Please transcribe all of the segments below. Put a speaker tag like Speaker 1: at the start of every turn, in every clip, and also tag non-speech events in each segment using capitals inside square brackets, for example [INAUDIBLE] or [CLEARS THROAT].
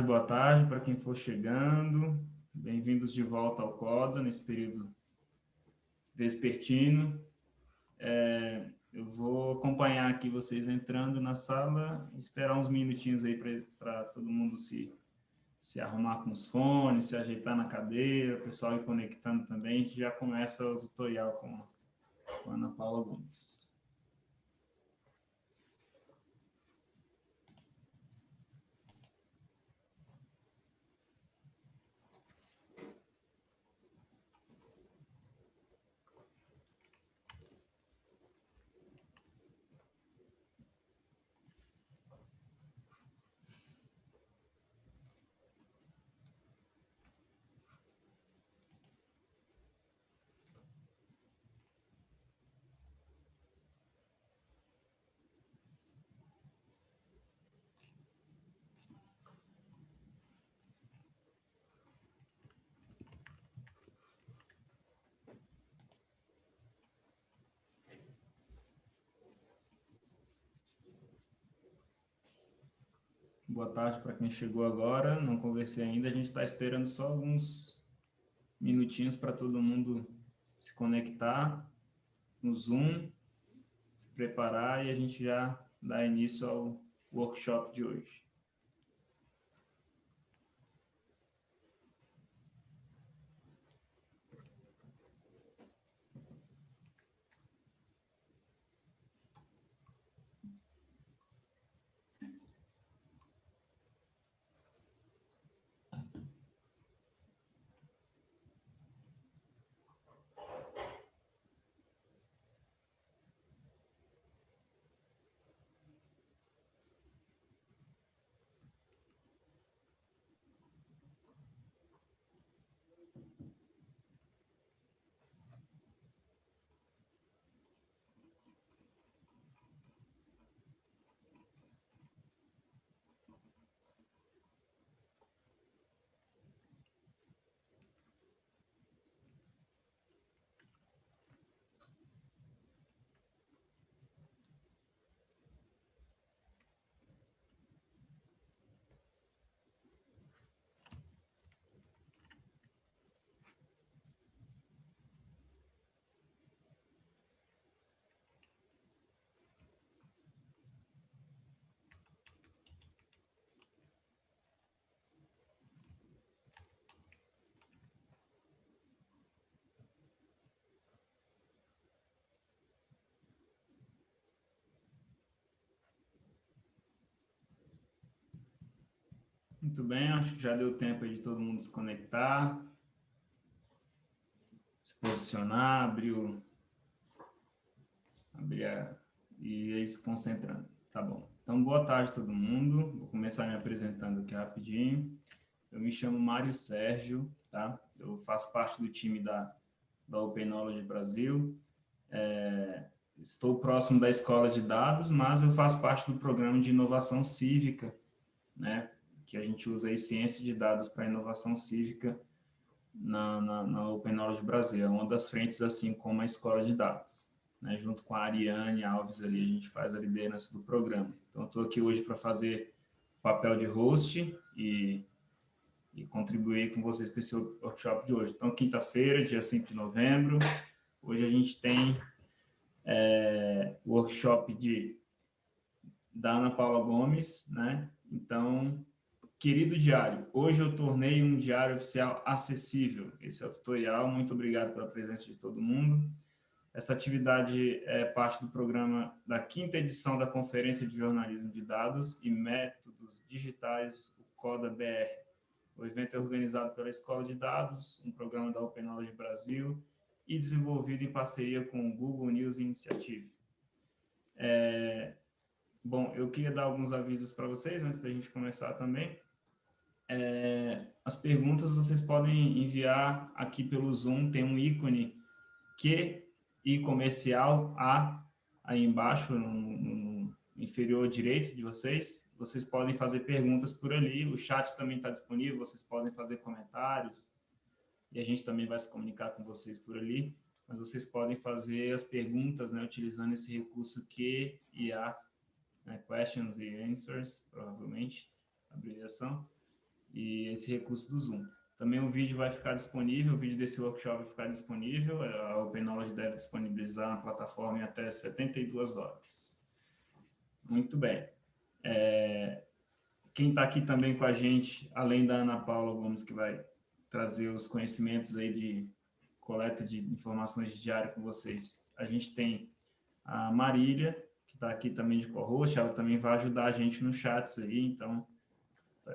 Speaker 1: tarde, boa tarde para quem for chegando. Bem-vindos de volta ao CODA, nesse período vespertino. É, eu vou acompanhar aqui vocês entrando na sala, esperar uns minutinhos aí para todo mundo se, se arrumar com os fones, se ajeitar na cadeira, o pessoal ir conectando também. A gente já começa o tutorial com, com a Ana Paula Gomes. Boa tarde para quem chegou agora. Não conversei ainda. A gente está esperando só alguns minutinhos para todo mundo se conectar no Zoom, se preparar e a gente já dá início ao workshop de hoje. Muito bem, acho que já deu tempo de todo mundo se conectar, se posicionar, abrir o... Abrir a... e aí se concentrando. Tá bom. Então, boa tarde todo mundo. Vou começar me apresentando aqui rapidinho. Eu me chamo Mário Sérgio, tá? Eu faço parte do time da, da Open Knowledge Brasil. É, estou próximo da Escola de Dados, mas eu faço parte do programa de inovação cívica, né? Que a gente usa aí ciência de dados para inovação cívica na, na, na, Open Knowledge Brasil. É uma das frentes, assim como a escola de dados. Né? Junto com a Ariane Alves ali, a gente faz a liderança do programa. Então, estou aqui hoje para fazer papel de host e, e contribuir com vocês com esse workshop de hoje. Então, quinta-feira, dia 5 de novembro, hoje a gente tem é, workshop de, da Ana Paula Gomes, né? Então, Querido diário, hoje eu tornei um diário oficial acessível. Esse é o tutorial, muito obrigado pela presença de todo mundo. Essa atividade é parte do programa da quinta edição da Conferência de Jornalismo de Dados e Métodos Digitais, o CODA BR. O evento é organizado pela Escola de Dados, um programa da Open Knowledge Brasil e desenvolvido em parceria com o Google News Initiative. É... Bom, eu queria dar alguns avisos para vocês antes da gente começar também. É, as perguntas vocês podem enviar aqui pelo Zoom, tem um ícone Q e comercial A aí embaixo, no, no, inferior direito de vocês. Vocês podem fazer perguntas por ali, o chat também está disponível, vocês podem fazer comentários, e a gente também vai se comunicar com vocês por ali, mas vocês podem fazer as perguntas, né, utilizando esse recurso Q e A, né, questions e answers, provavelmente, abreviação. E esse recurso do Zoom. Também o vídeo vai ficar disponível, o vídeo desse workshop vai ficar disponível, a Open Knowledge deve disponibilizar na plataforma em até 72 horas. Muito bem. É, quem está aqui também com a gente, além da Ana Paula Gomes, que vai trazer os conhecimentos aí de coleta de informações de diário com vocês, a gente tem a Marília, que está aqui também de co-host, ela também vai ajudar a gente no chats aí, então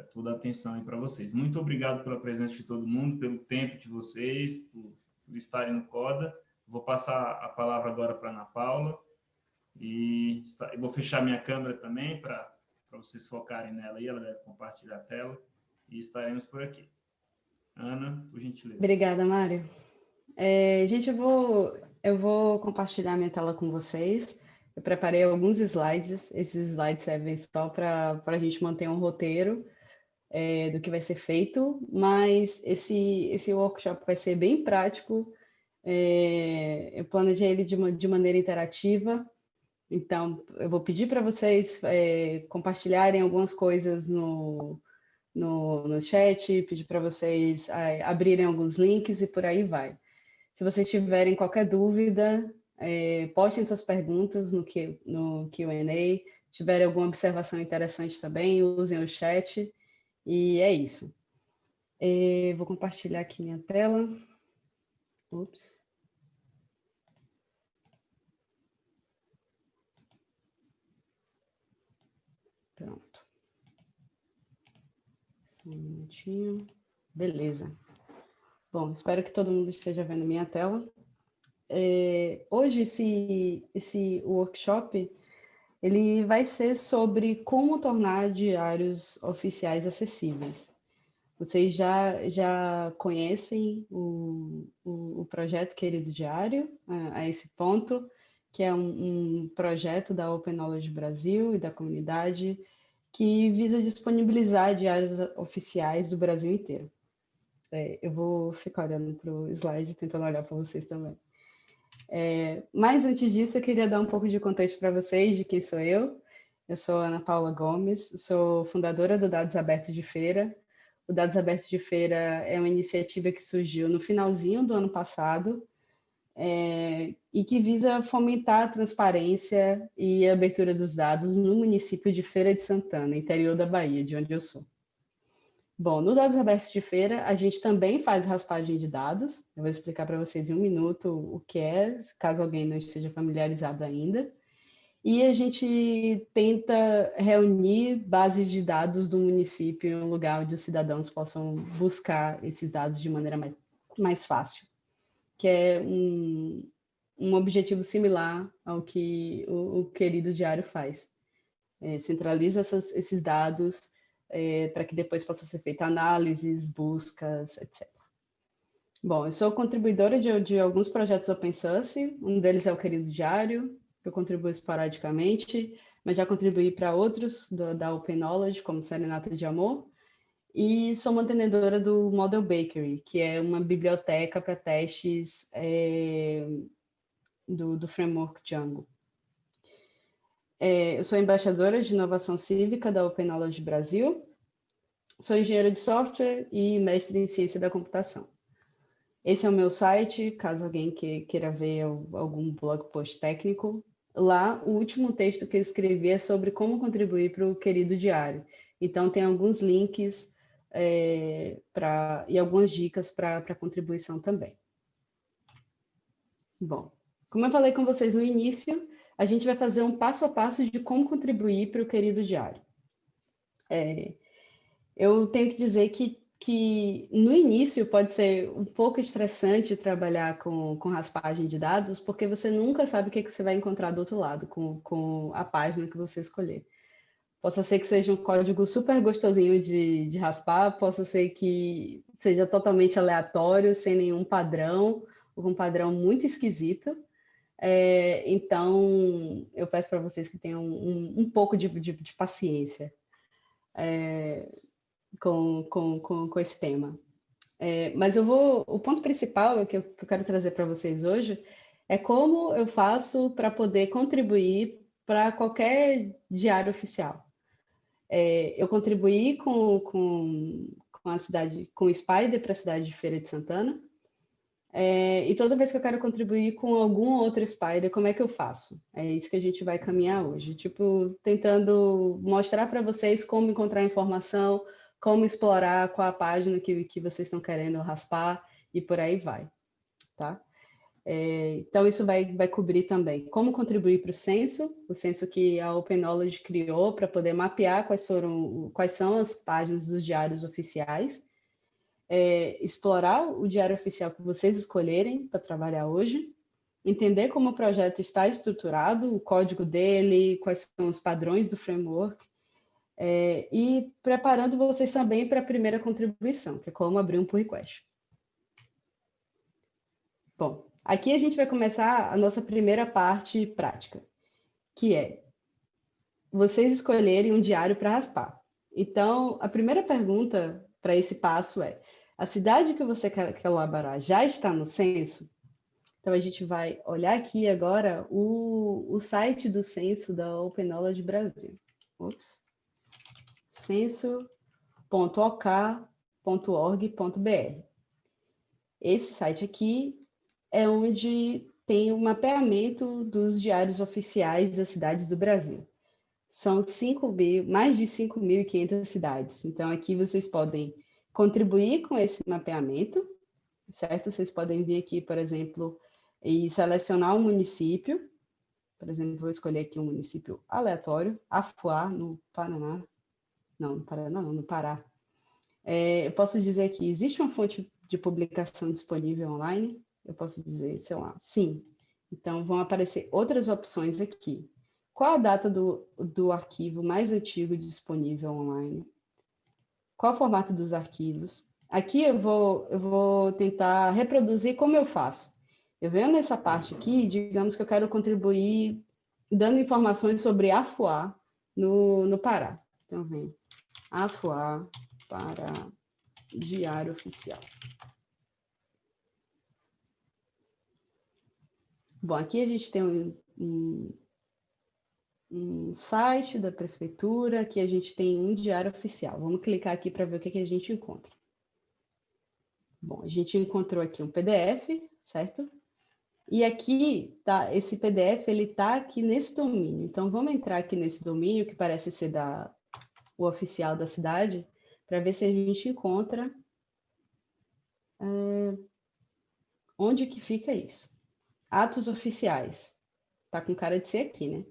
Speaker 1: toda a atenção aí para vocês. Muito obrigado pela presença de todo mundo, pelo tempo de vocês, por, por estarem no CODA. Vou passar a palavra agora para a Ana Paula e está, vou fechar minha câmera também para vocês focarem nela aí, ela deve compartilhar a tela e estaremos por aqui. Ana, por gentileza.
Speaker 2: Obrigada, Mário. É, gente, eu vou, eu vou compartilhar minha tela com vocês. Eu preparei alguns slides, esses slides servem só para a gente manter um roteiro é, do que vai ser feito, mas esse, esse workshop vai ser bem prático, é, eu planejei ele de, uma, de maneira interativa, então eu vou pedir para vocês é, compartilharem algumas coisas no, no, no chat, pedir para vocês é, abrirem alguns links e por aí vai. Se vocês tiverem qualquer dúvida, é, postem suas perguntas no, no Q&A, tiverem alguma observação interessante também, usem o chat, e é isso. É, vou compartilhar aqui minha tela. Ups. Pronto. Só um minutinho. Beleza. Bom, espero que todo mundo esteja vendo minha tela. É, hoje, esse, esse workshop ele vai ser sobre como tornar diários oficiais acessíveis. Vocês já, já conhecem o, o, o projeto Querido Diário, a, a, esse ponto, que é um, um projeto da Open Knowledge Brasil e da comunidade que visa disponibilizar diários oficiais do Brasil inteiro. É, eu vou ficar olhando para o slide, tentando olhar para vocês também. É, mas antes disso, eu queria dar um pouco de contexto para vocês de quem sou eu. Eu sou Ana Paula Gomes, sou fundadora do Dados Abertos de Feira. O Dados Abertos de Feira é uma iniciativa que surgiu no finalzinho do ano passado é, e que visa fomentar a transparência e a abertura dos dados no município de Feira de Santana, interior da Bahia, de onde eu sou. Bom, no Dados Abertos de Feira, a gente também faz raspagem de dados. Eu vou explicar para vocês em um minuto o que é, caso alguém não esteja familiarizado ainda. E a gente tenta reunir bases de dados do município em um lugar onde os cidadãos possam buscar esses dados de maneira mais, mais fácil, que é um, um objetivo similar ao que o, o querido diário faz. É, centraliza essas, esses dados é, para que depois possa ser feita análises, buscas, etc. Bom, eu sou contribuidora de, de alguns projetos open source, um deles é o Querido Diário, eu contribuo esporadicamente, mas já contribuí para outros do, da Open Knowledge, como Serenata de Amor, e sou mantenedora do Model Bakery, que é uma biblioteca para testes é, do, do framework Django. É, eu sou embaixadora de inovação cívica da Open Knowledge Brasil, sou engenheira de software e mestre em ciência da computação. Esse é o meu site, caso alguém que, queira ver algum blog post técnico. Lá, o último texto que eu escrevi é sobre como contribuir para o querido diário. Então, tem alguns links é, pra, e algumas dicas para contribuição também. Bom, como eu falei com vocês no início, a gente vai fazer um passo a passo de como contribuir para o querido diário. É, eu tenho que dizer que, que no início pode ser um pouco estressante trabalhar com, com raspagem de dados, porque você nunca sabe o que, que você vai encontrar do outro lado com, com a página que você escolher. Possa ser que seja um código super gostosinho de, de raspar, possa ser que seja totalmente aleatório, sem nenhum padrão, ou um padrão muito esquisito. É, então, eu peço para vocês que tenham um, um pouco de, de, de paciência é, com, com, com, com, esse tema. É, mas eu vou, o ponto principal que eu, que eu quero trazer para vocês hoje é como eu faço para poder contribuir para qualquer diário oficial. É, eu contribuí com, com, com a cidade, com o Spider para a cidade de Feira de Santana. É, e toda vez que eu quero contribuir com algum outro Spider, como é que eu faço? É isso que a gente vai caminhar hoje. Tipo, tentando mostrar para vocês como encontrar informação, como explorar qual a página que, que vocês estão querendo raspar e por aí vai, tá? É, então, isso vai, vai cobrir também como contribuir para o censo, o censo que a Open Knowledge criou para poder mapear quais, foram, quais são as páginas dos diários oficiais, é, explorar o diário oficial que vocês escolherem para trabalhar hoje, entender como o projeto está estruturado, o código dele, quais são os padrões do framework, é, e preparando vocês também para a primeira contribuição, que é como abrir um pull request. Bom, Aqui a gente vai começar a nossa primeira parte prática, que é vocês escolherem um diário para raspar. Então, a primeira pergunta para esse passo é: a cidade que você quer elaborar já está no censo? Então, a gente vai olhar aqui agora o, o site do censo da Open Knowledge Brasil. Ops. censo.ok.org.br. Esse site aqui é onde tem o um mapeamento dos diários oficiais das cidades do Brasil. São 5 mil, mais de 5.500 cidades. Então, aqui vocês podem contribuir com esse mapeamento, certo? Vocês podem vir aqui, por exemplo, e selecionar um município. Por exemplo, vou escolher aqui um município aleatório, Afuá, no Paraná. Não, no Paraná não, no Pará. É, eu posso dizer que existe uma fonte de publicação disponível online, eu posso dizer, sei lá, sim. Então, vão aparecer outras opções aqui. Qual a data do, do arquivo mais antigo disponível online? Qual o formato dos arquivos? Aqui eu vou, eu vou tentar reproduzir como eu faço. Eu venho nessa parte aqui, digamos que eu quero contribuir dando informações sobre Afuá no, no Pará. Então, vem Afuá para Diário Oficial. Bom, aqui a gente tem um, um, um, site da prefeitura, aqui a gente tem um diário oficial. Vamos clicar aqui para ver o que, que a gente encontra. Bom, a gente encontrou aqui um PDF, certo? E aqui, tá, esse PDF, ele está aqui nesse domínio. Então, vamos entrar aqui nesse domínio, que parece ser da, o oficial da cidade, para ver se a gente encontra é, onde que fica isso. Atos oficiais. Está com cara de ser aqui, né?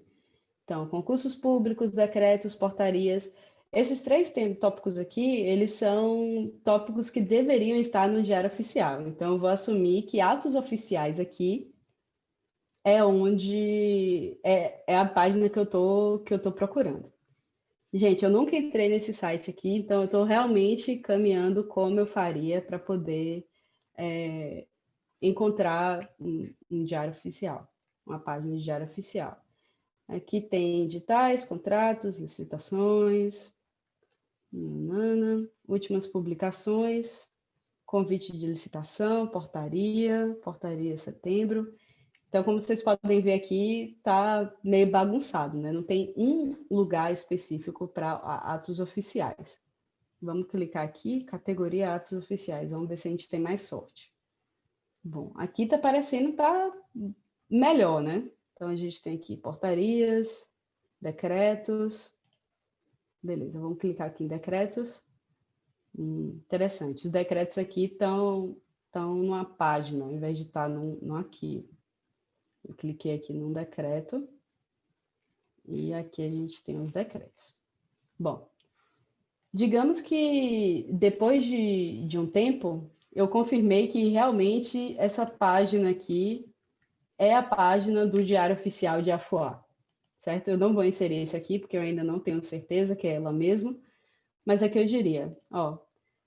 Speaker 2: Então, concursos públicos, decretos, portarias. Esses três tópicos aqui, eles são tópicos que deveriam estar no diário oficial. Então, eu vou assumir que atos oficiais aqui é onde é, é a página que eu tô que eu tô procurando. Gente, eu nunca entrei nesse site aqui, então eu estou realmente caminhando como eu faria para poder é, encontrar um, um diário oficial, uma página de diário oficial. Aqui tem editais, contratos, licitações, nanana, últimas publicações, convite de licitação, portaria, portaria setembro. Então, como vocês podem ver aqui, está meio bagunçado, né? Não tem um lugar específico para atos oficiais. Vamos clicar aqui, categoria atos oficiais. Vamos ver se a gente tem mais sorte. Bom, aqui está parecendo tá melhor, né? Então, a gente tem aqui portarias, decretos. Beleza, vamos clicar aqui em decretos. Hum, interessante, os decretos aqui estão estão numa página, ao invés de estar no, no arquivo. Eu cliquei aqui num decreto. E aqui a gente tem os decretos. Bom, digamos que depois de, de um tempo, eu confirmei que realmente essa página aqui é a página do Diário Oficial de Afuá, certo? Eu não vou inserir esse aqui, porque eu ainda não tenho certeza que é ela mesma, mas aqui eu diria, ó,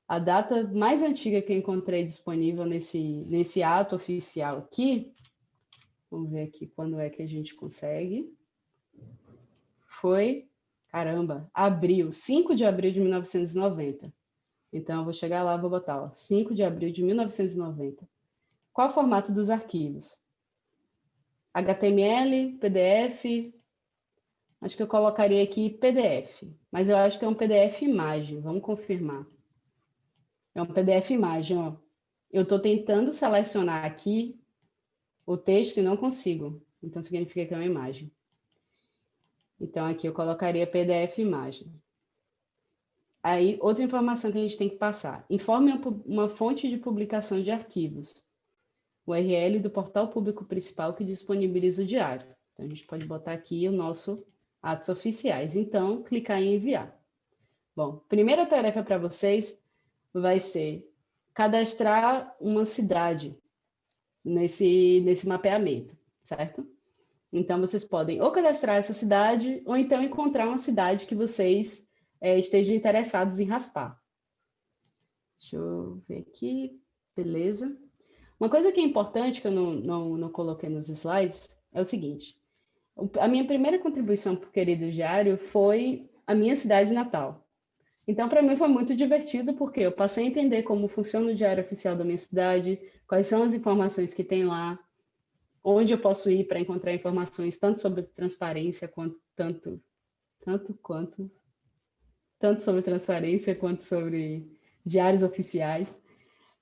Speaker 2: a data mais antiga que eu encontrei disponível nesse, nesse ato oficial aqui, vamos ver aqui quando é que a gente consegue, foi, caramba, abril, 5 de abril de 1990. Então, eu vou chegar lá, vou botar ó, 5 de abril de 1990. Qual o formato dos arquivos? HTML, PDF, acho que eu colocaria aqui PDF, mas eu acho que é um PDF imagem, vamos confirmar. É um PDF imagem, ó. Eu estou tentando selecionar aqui o texto e não consigo. Então, significa que é uma imagem. Então, aqui eu colocaria PDF imagem. Aí, outra informação que a gente tem que passar. Informe uma fonte de publicação de arquivos. URL do portal público principal que disponibiliza o diário. Então, a gente pode botar aqui o nosso atos oficiais. Então, clicar em enviar. Bom, primeira tarefa para vocês vai ser cadastrar uma cidade nesse, nesse mapeamento, certo? Então, vocês podem ou cadastrar essa cidade, ou então encontrar uma cidade que vocês é, estejam interessados em raspar. Deixa eu ver aqui. Beleza. Uma coisa que é importante, que eu não, não, não coloquei nos slides, é o seguinte. A minha primeira contribuição para o Querido Diário foi a minha cidade natal. Então, para mim foi muito divertido, porque eu passei a entender como funciona o Diário Oficial da minha cidade, quais são as informações que tem lá, onde eu posso ir para encontrar informações tanto sobre transparência quanto tanto tanto quanto tanto sobre transparência quanto sobre diários oficiais.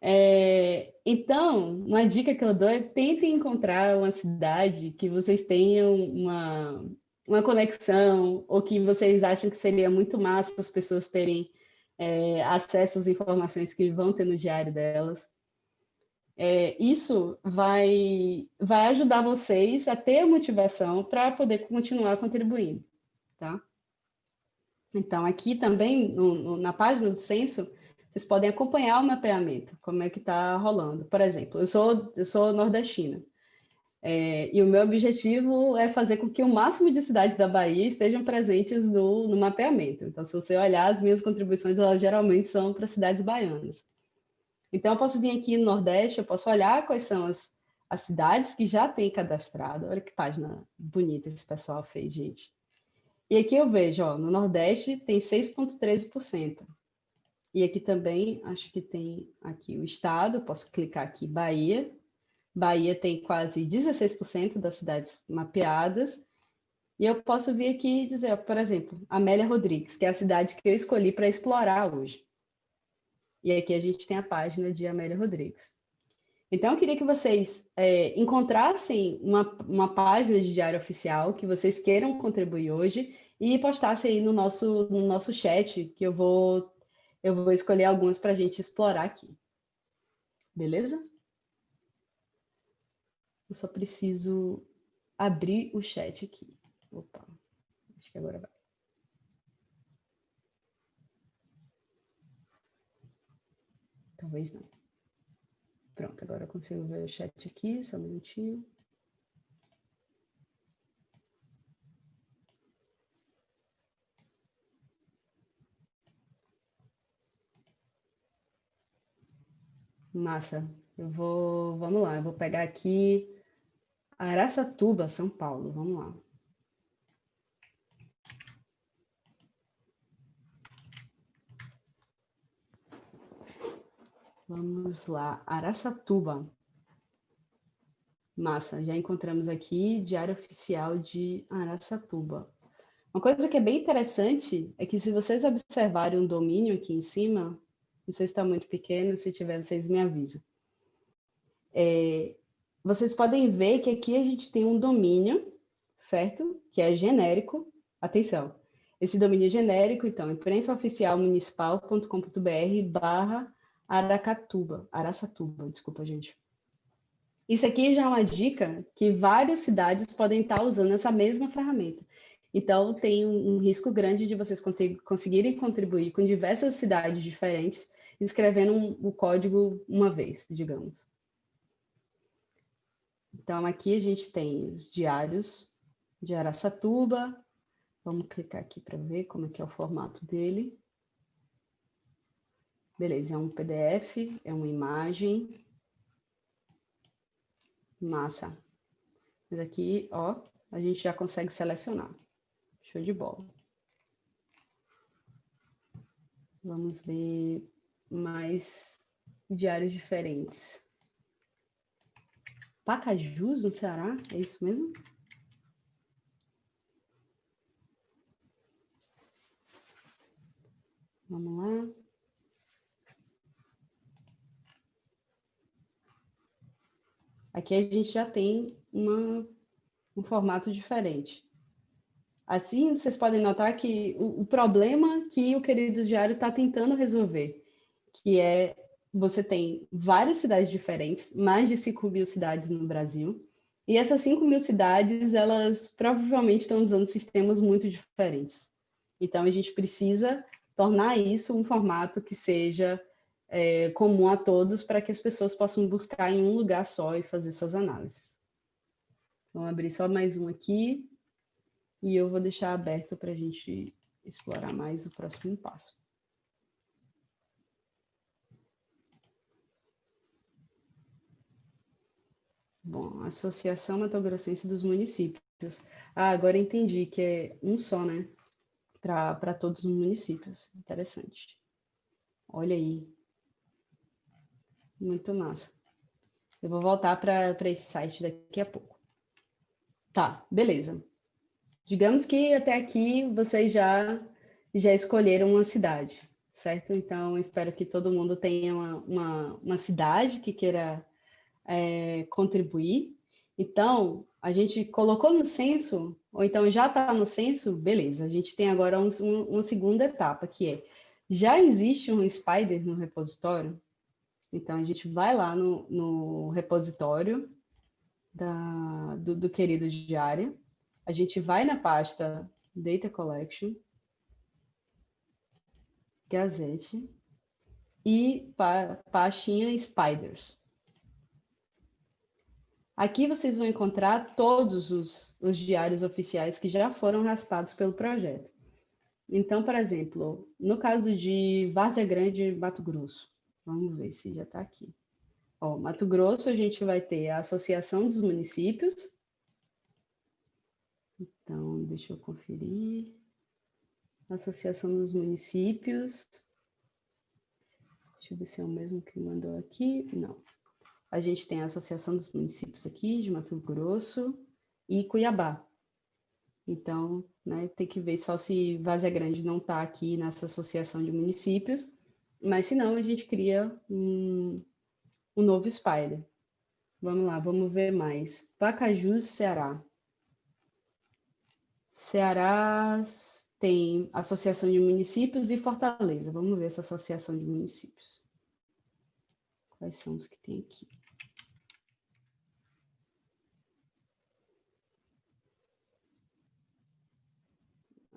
Speaker 2: É, então, uma dica que eu dou é tentem encontrar uma cidade que vocês tenham uma, uma conexão ou que vocês acham que seria muito massa as pessoas terem é, acesso às informações que vão ter no diário delas é, isso vai, vai ajudar vocês a ter a motivação para poder continuar contribuindo, tá? Então, aqui também, no, no, na página do censo, vocês podem acompanhar o mapeamento, como é que está rolando. Por exemplo, eu sou, eu sou nordestina, é, e o meu objetivo é fazer com que o máximo de cidades da Bahia estejam presentes no, no mapeamento. Então, se você olhar, as minhas contribuições, elas geralmente são para cidades baianas. Então, eu posso vir aqui no Nordeste, eu posso olhar quais são as, as cidades que já têm cadastrado. Olha que página bonita esse pessoal fez, gente. E aqui eu vejo, ó, no Nordeste tem 6,13%. E aqui também, acho que tem aqui o estado, posso clicar aqui, Bahia. Bahia tem quase 16% das cidades mapeadas. E eu posso vir aqui e dizer, por exemplo, Amélia Rodrigues, que é a cidade que eu escolhi para explorar hoje. E aqui a gente tem a página de Amélia Rodrigues. Então, eu queria que vocês é, encontrassem uma, uma página de diário oficial que vocês queiram contribuir hoje e postassem aí no nosso, no nosso chat, que eu vou, eu vou escolher algumas para a gente explorar aqui. Beleza? Eu só preciso abrir o chat aqui. Opa, acho que agora vai. Talvez não. Pronto, agora eu consigo ver o chat aqui, só um minutinho. Massa. Eu vou, vamos lá, eu vou pegar aqui Araçatuba, São Paulo. Vamos lá. Vamos lá, Araçatuba. Massa, já encontramos aqui Diário Oficial de Araçatuba. Uma coisa que é bem interessante é que se vocês observarem um domínio aqui em cima, não sei se está muito pequeno, se tiver, vocês me avisam. É, vocês podem ver que aqui a gente tem um domínio, certo? Que é genérico. Atenção, esse domínio é genérico, então, imprensaoficialmunicipal.com.br barra Aracatuba, Araçatuba, desculpa, gente. Isso aqui já é uma dica que várias cidades podem estar usando essa mesma ferramenta. Então, tem um, um risco grande de vocês conseguirem contribuir com diversas cidades diferentes, escrevendo um, o código uma vez, digamos. Então, aqui a gente tem os diários de Araçatuba. Vamos clicar aqui para ver como é que é o formato dele. Beleza, é um PDF, é uma imagem. Massa. Mas aqui, ó, a gente já consegue selecionar. Show de bola. Vamos ver mas diários diferentes. Pacajus, no Ceará? É isso mesmo? Vamos lá. Aqui a gente já tem uma, um formato diferente. Assim, vocês podem notar que o, o problema que o querido diário está tentando resolver que é você tem várias cidades diferentes, mais de 5 mil cidades no Brasil, e essas 5 mil cidades, elas provavelmente estão usando sistemas muito diferentes. Então, a gente precisa tornar isso um formato que seja é, comum a todos para que as pessoas possam buscar em um lugar só e fazer suas análises. Vamos abrir só mais um aqui e eu vou deixar aberto para a gente explorar mais o próximo passo. Bom, Associação Mato Grossense dos Municípios. Ah, agora entendi que é um só, né? Para todos os municípios. Interessante. Olha aí. Muito massa. Eu vou voltar para esse site daqui a pouco. Tá, beleza. Digamos que até aqui vocês já, já escolheram uma cidade, certo? Então, espero que todo mundo tenha uma, uma, uma cidade que queira é, contribuir. Então, a gente colocou no censo, ou então já está no censo, beleza. A gente tem agora um, um, uma segunda etapa, que é, já existe um Spider no repositório? Então, a gente vai lá no, no repositório, da, do, do querido diário, a gente vai na pasta Data Collection, Gazette e pa, pastinha Spiders. Aqui vocês vão encontrar todos os, os diários oficiais que já foram raspados pelo projeto. Então, por exemplo, no caso de Várzea Grande, Mato Grosso, vamos ver se já está aqui. Ó, Mato Grosso, a gente vai ter a Associação dos Municípios. Então, deixa eu conferir. Associação dos Municípios. Deixa eu ver se é o mesmo que mandou aqui. Não. A gente tem a Associação dos Municípios aqui, de Mato Grosso e Cuiabá. Então, né, tem que ver só se Vazia Grande não está aqui nessa associação de municípios, mas se não, a gente cria um, o novo Spider. Vamos lá, vamos ver mais. Pacajus, Ceará. Ceará tem Associação de Municípios e Fortaleza. Vamos ver essa Associação de Municípios. Quais são os que tem aqui?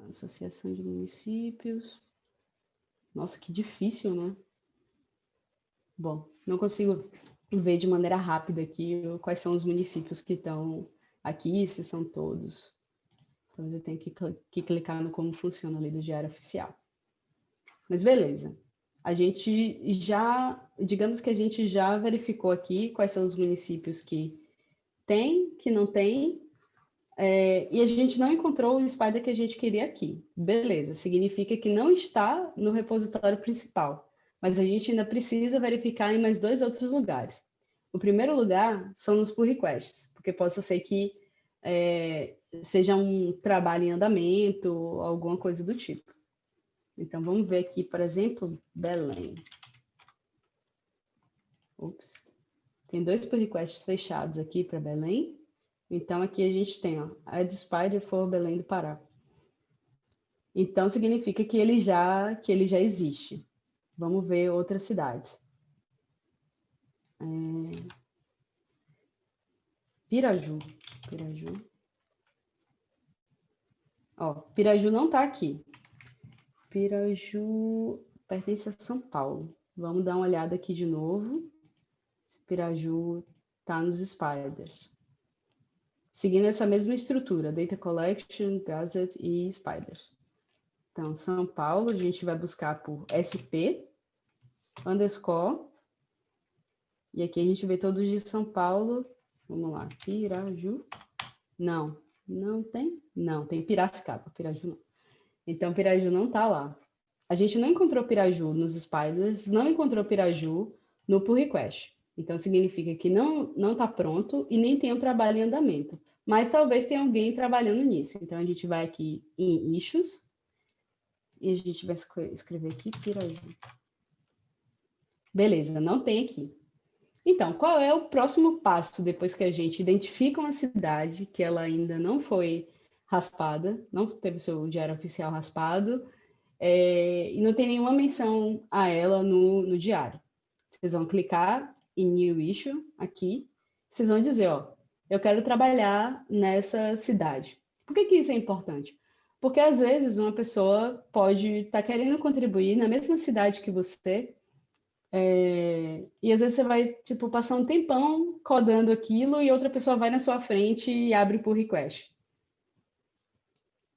Speaker 2: Associação de Municípios. Nossa, que difícil, né? Bom, não consigo ver de maneira rápida aqui quais são os municípios que estão aqui, se são todos. Talvez eu tenha que, clicar no como funciona a lei do diário oficial. Mas beleza. A gente já, digamos que a gente já verificou aqui quais são os municípios que tem, que não tem, é, e a gente não encontrou o spider que a gente queria aqui. Beleza, significa que não está no repositório principal mas a gente ainda precisa verificar em mais dois outros lugares. O primeiro lugar são nos pull requests, porque possa ser que é, seja um trabalho em andamento, alguma coisa do tipo. Então, vamos ver aqui, por exemplo, Belém. Ups. Tem dois pull requests fechados aqui para Belém. Então, aqui a gente tem, ó, Add Spider for Belém do Pará. Então, significa que ele já, que ele já existe. Vamos ver outras cidades. É... Piraju. Piraju. Ó, Piraju não está aqui. Piraju pertence a São Paulo. Vamos dar uma olhada aqui de novo. Se Piraju está nos spiders. Seguindo essa mesma estrutura, Data Collection, Gazette e Spiders. Então, São Paulo, a gente vai buscar por SP, underscore. E aqui a gente vê todos de São Paulo. Vamos lá, Piraju. Não, não tem? Não, tem Piracicaba, Piraju não. Então, Piraju não está lá. A gente não encontrou Piraju nos spiders, não encontrou Piraju no pull request. Então, significa que não não está pronto e nem tem um trabalho em andamento. Mas talvez tenha alguém trabalhando nisso. Então, a gente vai aqui em issues e a gente vai escrever aqui Piraju. Beleza, não tem aqui. Então, qual é o próximo passo depois que a gente identifica uma cidade que ela ainda não foi raspada, não teve seu diário oficial raspado, é, e não tem nenhuma menção a ela no, no diário. Vocês vão clicar em New Issue aqui, vocês vão dizer, ó, eu quero trabalhar nessa cidade. Por que, que isso é importante? Porque às vezes uma pessoa pode estar tá querendo contribuir na mesma cidade que você, é, e às vezes você vai tipo passar um tempão codando aquilo e outra pessoa vai na sua frente e abre por request.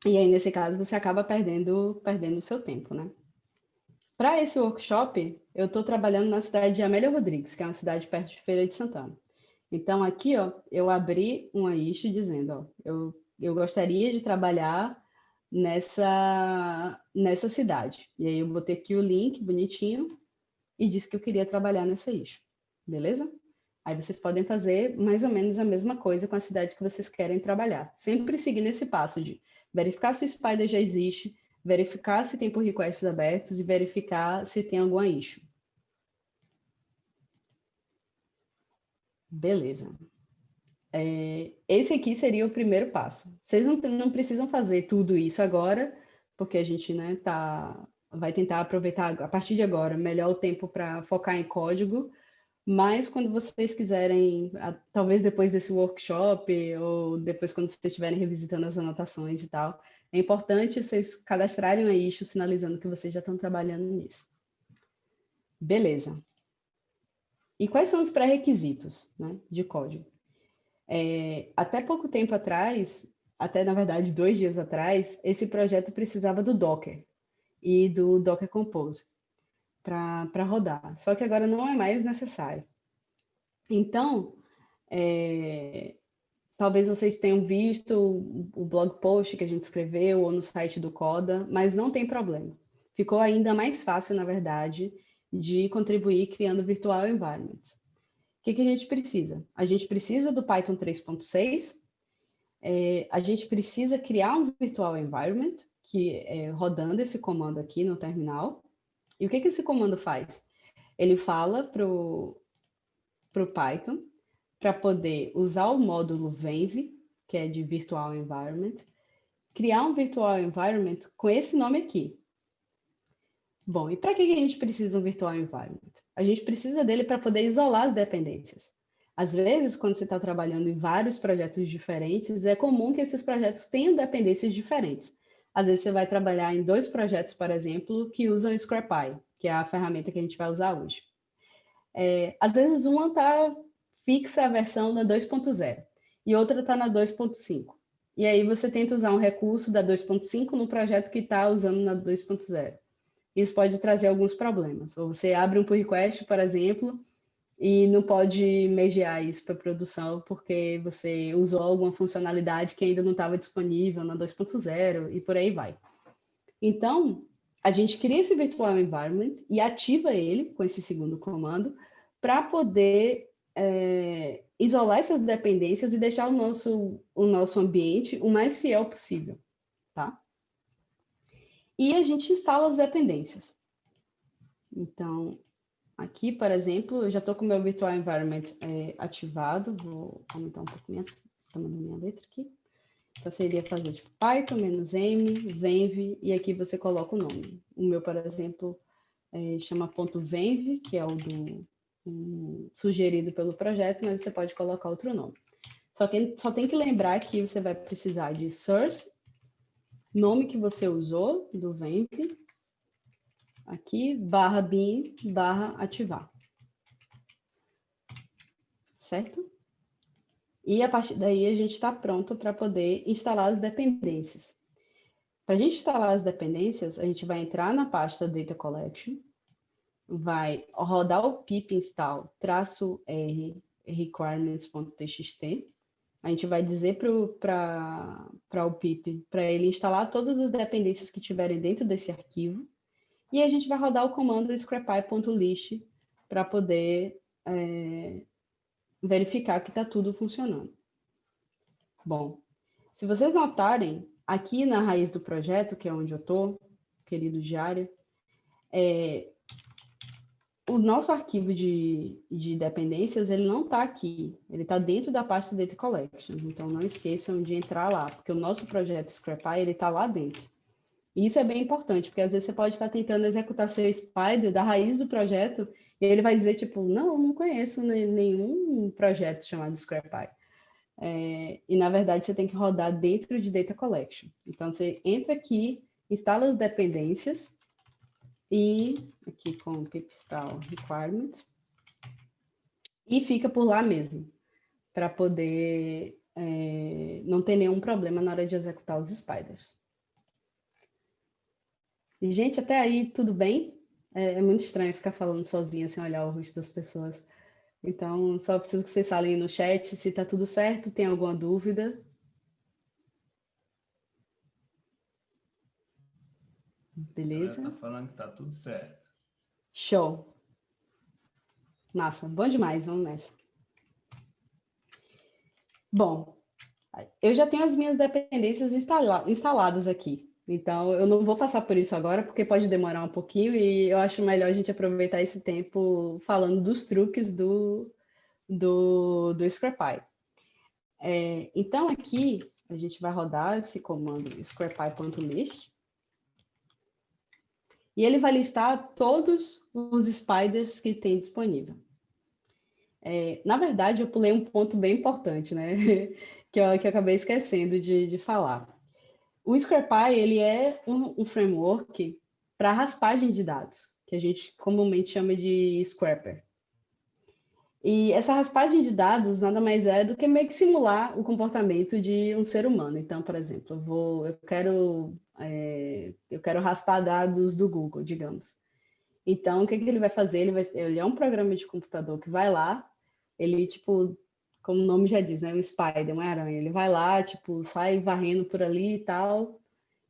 Speaker 2: E aí nesse caso você acaba perdendo perdendo o seu tempo, né? Para esse workshop, eu estou trabalhando na cidade de Amélia Rodrigues, que é uma cidade perto de Feira de Santana. Então aqui, ó, eu abri uma issue dizendo, ó, eu, eu gostaria de trabalhar nessa, nessa cidade. E aí eu botei aqui o link bonitinho e disse que eu queria trabalhar nessa issue. Beleza? Aí vocês podem fazer mais ou menos a mesma coisa com a cidade que vocês querem trabalhar. Sempre seguir nesse passo de verificar se o Spider já existe, verificar se tem pull requests abertos e verificar se tem alguma issue. Beleza. É, esse aqui seria o primeiro passo. Vocês não, não, precisam fazer tudo isso agora, porque a gente né, tá, vai tentar aproveitar a partir de agora melhor o tempo para focar em código, mas quando vocês quiserem, talvez depois desse workshop, ou depois quando vocês estiverem revisitando as anotações e tal, é importante vocês cadastrarem a issue sinalizando que vocês já estão trabalhando nisso. Beleza. E quais são os pré-requisitos né, de código? É, até pouco tempo atrás, até na verdade dois dias atrás, esse projeto precisava do Docker e do Docker Compose para rodar. Só que agora não é mais necessário. Então, é, talvez vocês tenham visto o blog post que a gente escreveu ou no site do Coda, mas não tem problema. Ficou ainda mais fácil, na verdade, de contribuir criando virtual environments. O que, que a gente precisa? A gente precisa do Python 3.6, é, a gente precisa criar um virtual environment, que é rodando esse comando aqui no terminal. E o que, que esse comando faz? Ele fala para o Python para poder usar o módulo venv, que é de virtual environment, criar um virtual environment com esse nome aqui. Bom, e para que a gente precisa de um virtual environment? A gente precisa dele para poder isolar as dependências. Às vezes, quando você está trabalhando em vários projetos diferentes, é comum que esses projetos tenham dependências diferentes. Às vezes, você vai trabalhar em dois projetos, por exemplo, que usam Scrapy, que é a ferramenta que a gente vai usar hoje. É, às vezes, uma está fixa a versão na 2.0 e outra está na 2.5. E aí você tenta usar um recurso da 2.5 no projeto que está usando na 2.0 isso pode trazer alguns problemas. Ou você abre um pull request, por exemplo, e não pode mediar isso para produção porque você usou alguma funcionalidade que ainda não estava disponível na 2.0 e por aí vai. Então, a gente cria esse virtual environment e ativa ele com esse segundo comando para poder é, isolar essas dependências e deixar o nosso, o nosso ambiente o mais fiel possível, tá? E a gente instala as dependências. Então, aqui, por exemplo, eu já estou com o meu Virtual Environment é, ativado. Vou aumentar um pouco minha, minha letra aqui. Então, seria fazer tipo Python, "-m", venv, e aqui você coloca o nome. O meu, por exemplo, é, chama .venv, que é o do um, sugerido pelo projeto, mas você pode colocar outro nome. Só, que, só tem que lembrar que você vai precisar de source nome que você usou do VEMP, aqui, barra bin, barra ativar. Certo? E a partir daí a gente está pronto para poder instalar as dependências. Para a gente instalar as dependências, a gente vai entrar na pasta Data Collection, vai rodar o pip install traço R requirements.txt, a gente vai dizer para o PIP, para ele instalar todas as dependências que tiverem dentro desse arquivo, e a gente vai rodar o comando scrapy.list para poder é, verificar que está tudo funcionando. Bom, se vocês notarem, aqui na raiz do projeto, que é onde eu estou, querido diário, é, o nosso arquivo de, de dependências, ele não está aqui, ele está dentro da pasta Data Collection, então não esqueçam de entrar lá, porque o nosso projeto Scrapy, ele está lá dentro. E isso é bem importante, porque às vezes você pode estar tentando executar seu Spider da raiz do projeto, e ele vai dizer, tipo, não, não conheço nenhum projeto chamado Scrapy. É, e, na verdade, você tem que rodar dentro de Data Collection. Então, você entra aqui, instala as dependências, e aqui com pipistal requirement e fica por lá mesmo, para poder é, não ter nenhum problema na hora de executar os spiders. E, gente, até aí tudo bem? É, é muito estranho ficar falando sozinha sem olhar o rosto das pessoas. Então, só preciso que vocês falem no chat se está tudo certo, tem alguma dúvida. Beleza?
Speaker 1: Tá falando que tá tudo certo.
Speaker 2: Show. Massa, bom demais, vamos nessa. Bom, eu já tenho as minhas dependências instala instaladas aqui. Então, eu não vou passar por isso agora, porque pode demorar um pouquinho e eu acho melhor a gente aproveitar esse tempo falando dos truques do, do, do Scrapy. É, então, aqui, a gente vai rodar esse comando scrapy.list e ele vai listar todos os spiders que tem disponível. É, na verdade, eu pulei um ponto bem importante, né? [LAUGHS] que, eu, que eu acabei esquecendo de, de falar. O Scrapy, ele é um, um framework para raspagem de dados, que a gente comumente chama de Scrapper. E essa raspagem de dados nada mais é do que meio que simular o comportamento de um ser humano. Então, por exemplo, eu, vou, eu quero é, eu quero raspar dados do Google, digamos. Então, o que, que ele vai fazer? Ele, vai, ele é um programa de computador que vai lá, ele, tipo, como o nome já diz, né? Um spider, uma aranha. Ele vai lá, tipo, sai varrendo por ali e tal,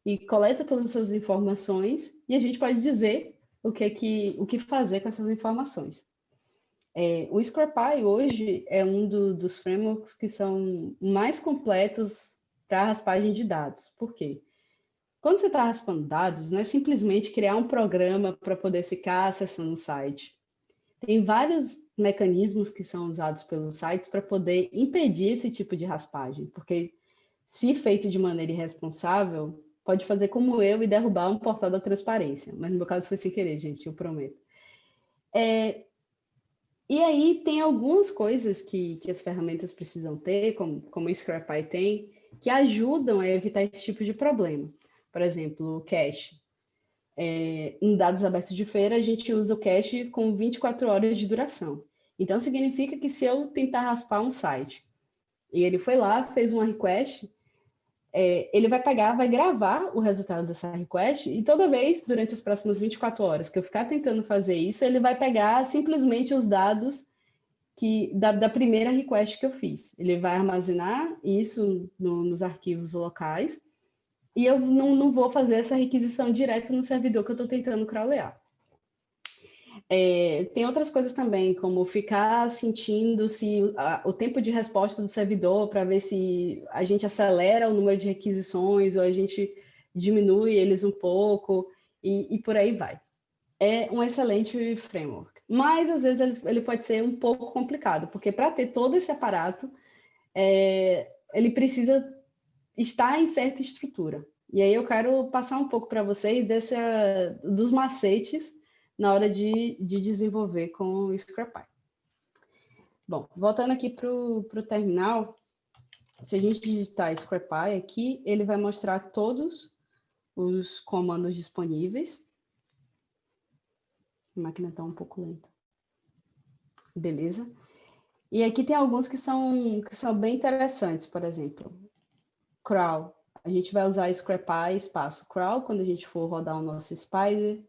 Speaker 2: e coleta todas essas informações, e a gente pode dizer o que, que, o que fazer com essas informações. É, o Scrapy hoje é um do, dos frameworks que são mais completos para raspagem de dados. Por quê? Quando você está raspando dados, não é simplesmente criar um programa para poder ficar acessando o site. Tem vários mecanismos que são usados pelos sites para poder impedir esse tipo de raspagem, porque se feito de maneira irresponsável, pode fazer como eu e derrubar um portal da transparência. Mas no meu caso foi sem querer, gente, eu prometo. É, e aí tem algumas coisas que, que as ferramentas precisam ter, como, como o Scrapy tem, que ajudam a evitar esse tipo de problema. Por exemplo, o cache. É, em dados abertos de feira, a gente usa o cache com 24 horas de duração. Então, significa que se eu tentar raspar um site e ele foi lá, fez uma request, é, ele vai pegar, vai gravar o resultado dessa request e toda vez, durante as próximas 24 horas que eu ficar tentando fazer isso, ele vai pegar simplesmente os dados que da, da primeira request que eu fiz. Ele vai armazenar isso no, nos arquivos locais e eu não, não vou fazer essa requisição direto no servidor que eu estou tentando crawlear. É, tem outras coisas também, como ficar sentindo se a, o tempo de resposta do servidor para ver se a gente acelera o número de requisições ou a gente diminui eles um pouco e, e por aí vai. É um excelente framework, mas às vezes ele, ele pode ser um pouco complicado, porque para ter todo esse aparato, é, ele precisa está em certa estrutura. E aí eu quero passar um pouco para vocês dos macetes na hora de, de desenvolver com o Scrapy. Bom, voltando aqui para o terminal, se a gente digitar Scrapy aqui, ele vai mostrar todos os comandos disponíveis. A máquina está um pouco lenta. Beleza. E aqui tem alguns que são, que são bem interessantes, por exemplo, crawl. A gente vai usar scrapy espaço crawl quando a gente for rodar o nosso spider.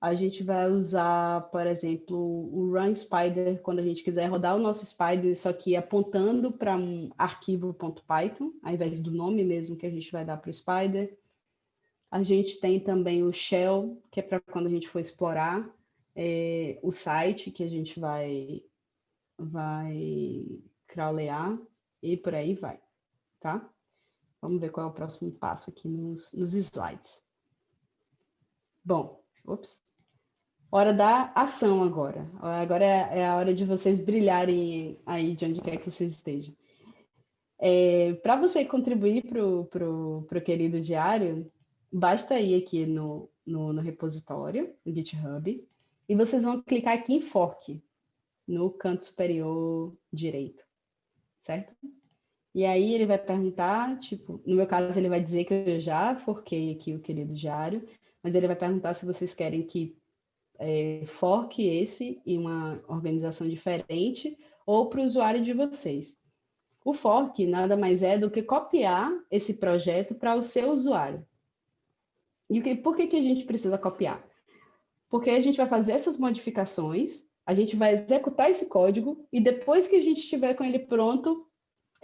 Speaker 2: A gente vai usar, por exemplo, o run spider quando a gente quiser rodar o nosso spider, só que apontando para um arquivo.python, ao invés do nome mesmo que a gente vai dar para o spider. A gente tem também o shell, que é para quando a gente for explorar é, o site que a gente vai, vai crawlear e por aí vai, tá? Vamos ver qual é o próximo passo aqui nos, nos slides. Bom, ops. hora da ação agora. Agora é, é a hora de vocês brilharem aí de onde quer que vocês estejam. É, Para você contribuir para o pro, pro querido diário, basta ir aqui no, no, no repositório, no GitHub, e vocês vão clicar aqui em Fork, no canto superior direito, certo? E aí ele vai perguntar, tipo, no meu caso ele vai dizer que eu já forquei aqui o querido diário, mas ele vai perguntar se vocês querem que é, forque esse em uma organização diferente ou para o usuário de vocês. O fork nada mais é do que copiar esse projeto para o seu usuário. E que, por que, que a gente precisa copiar? Porque a gente vai fazer essas modificações, a gente vai executar esse código e depois que a gente estiver com ele pronto,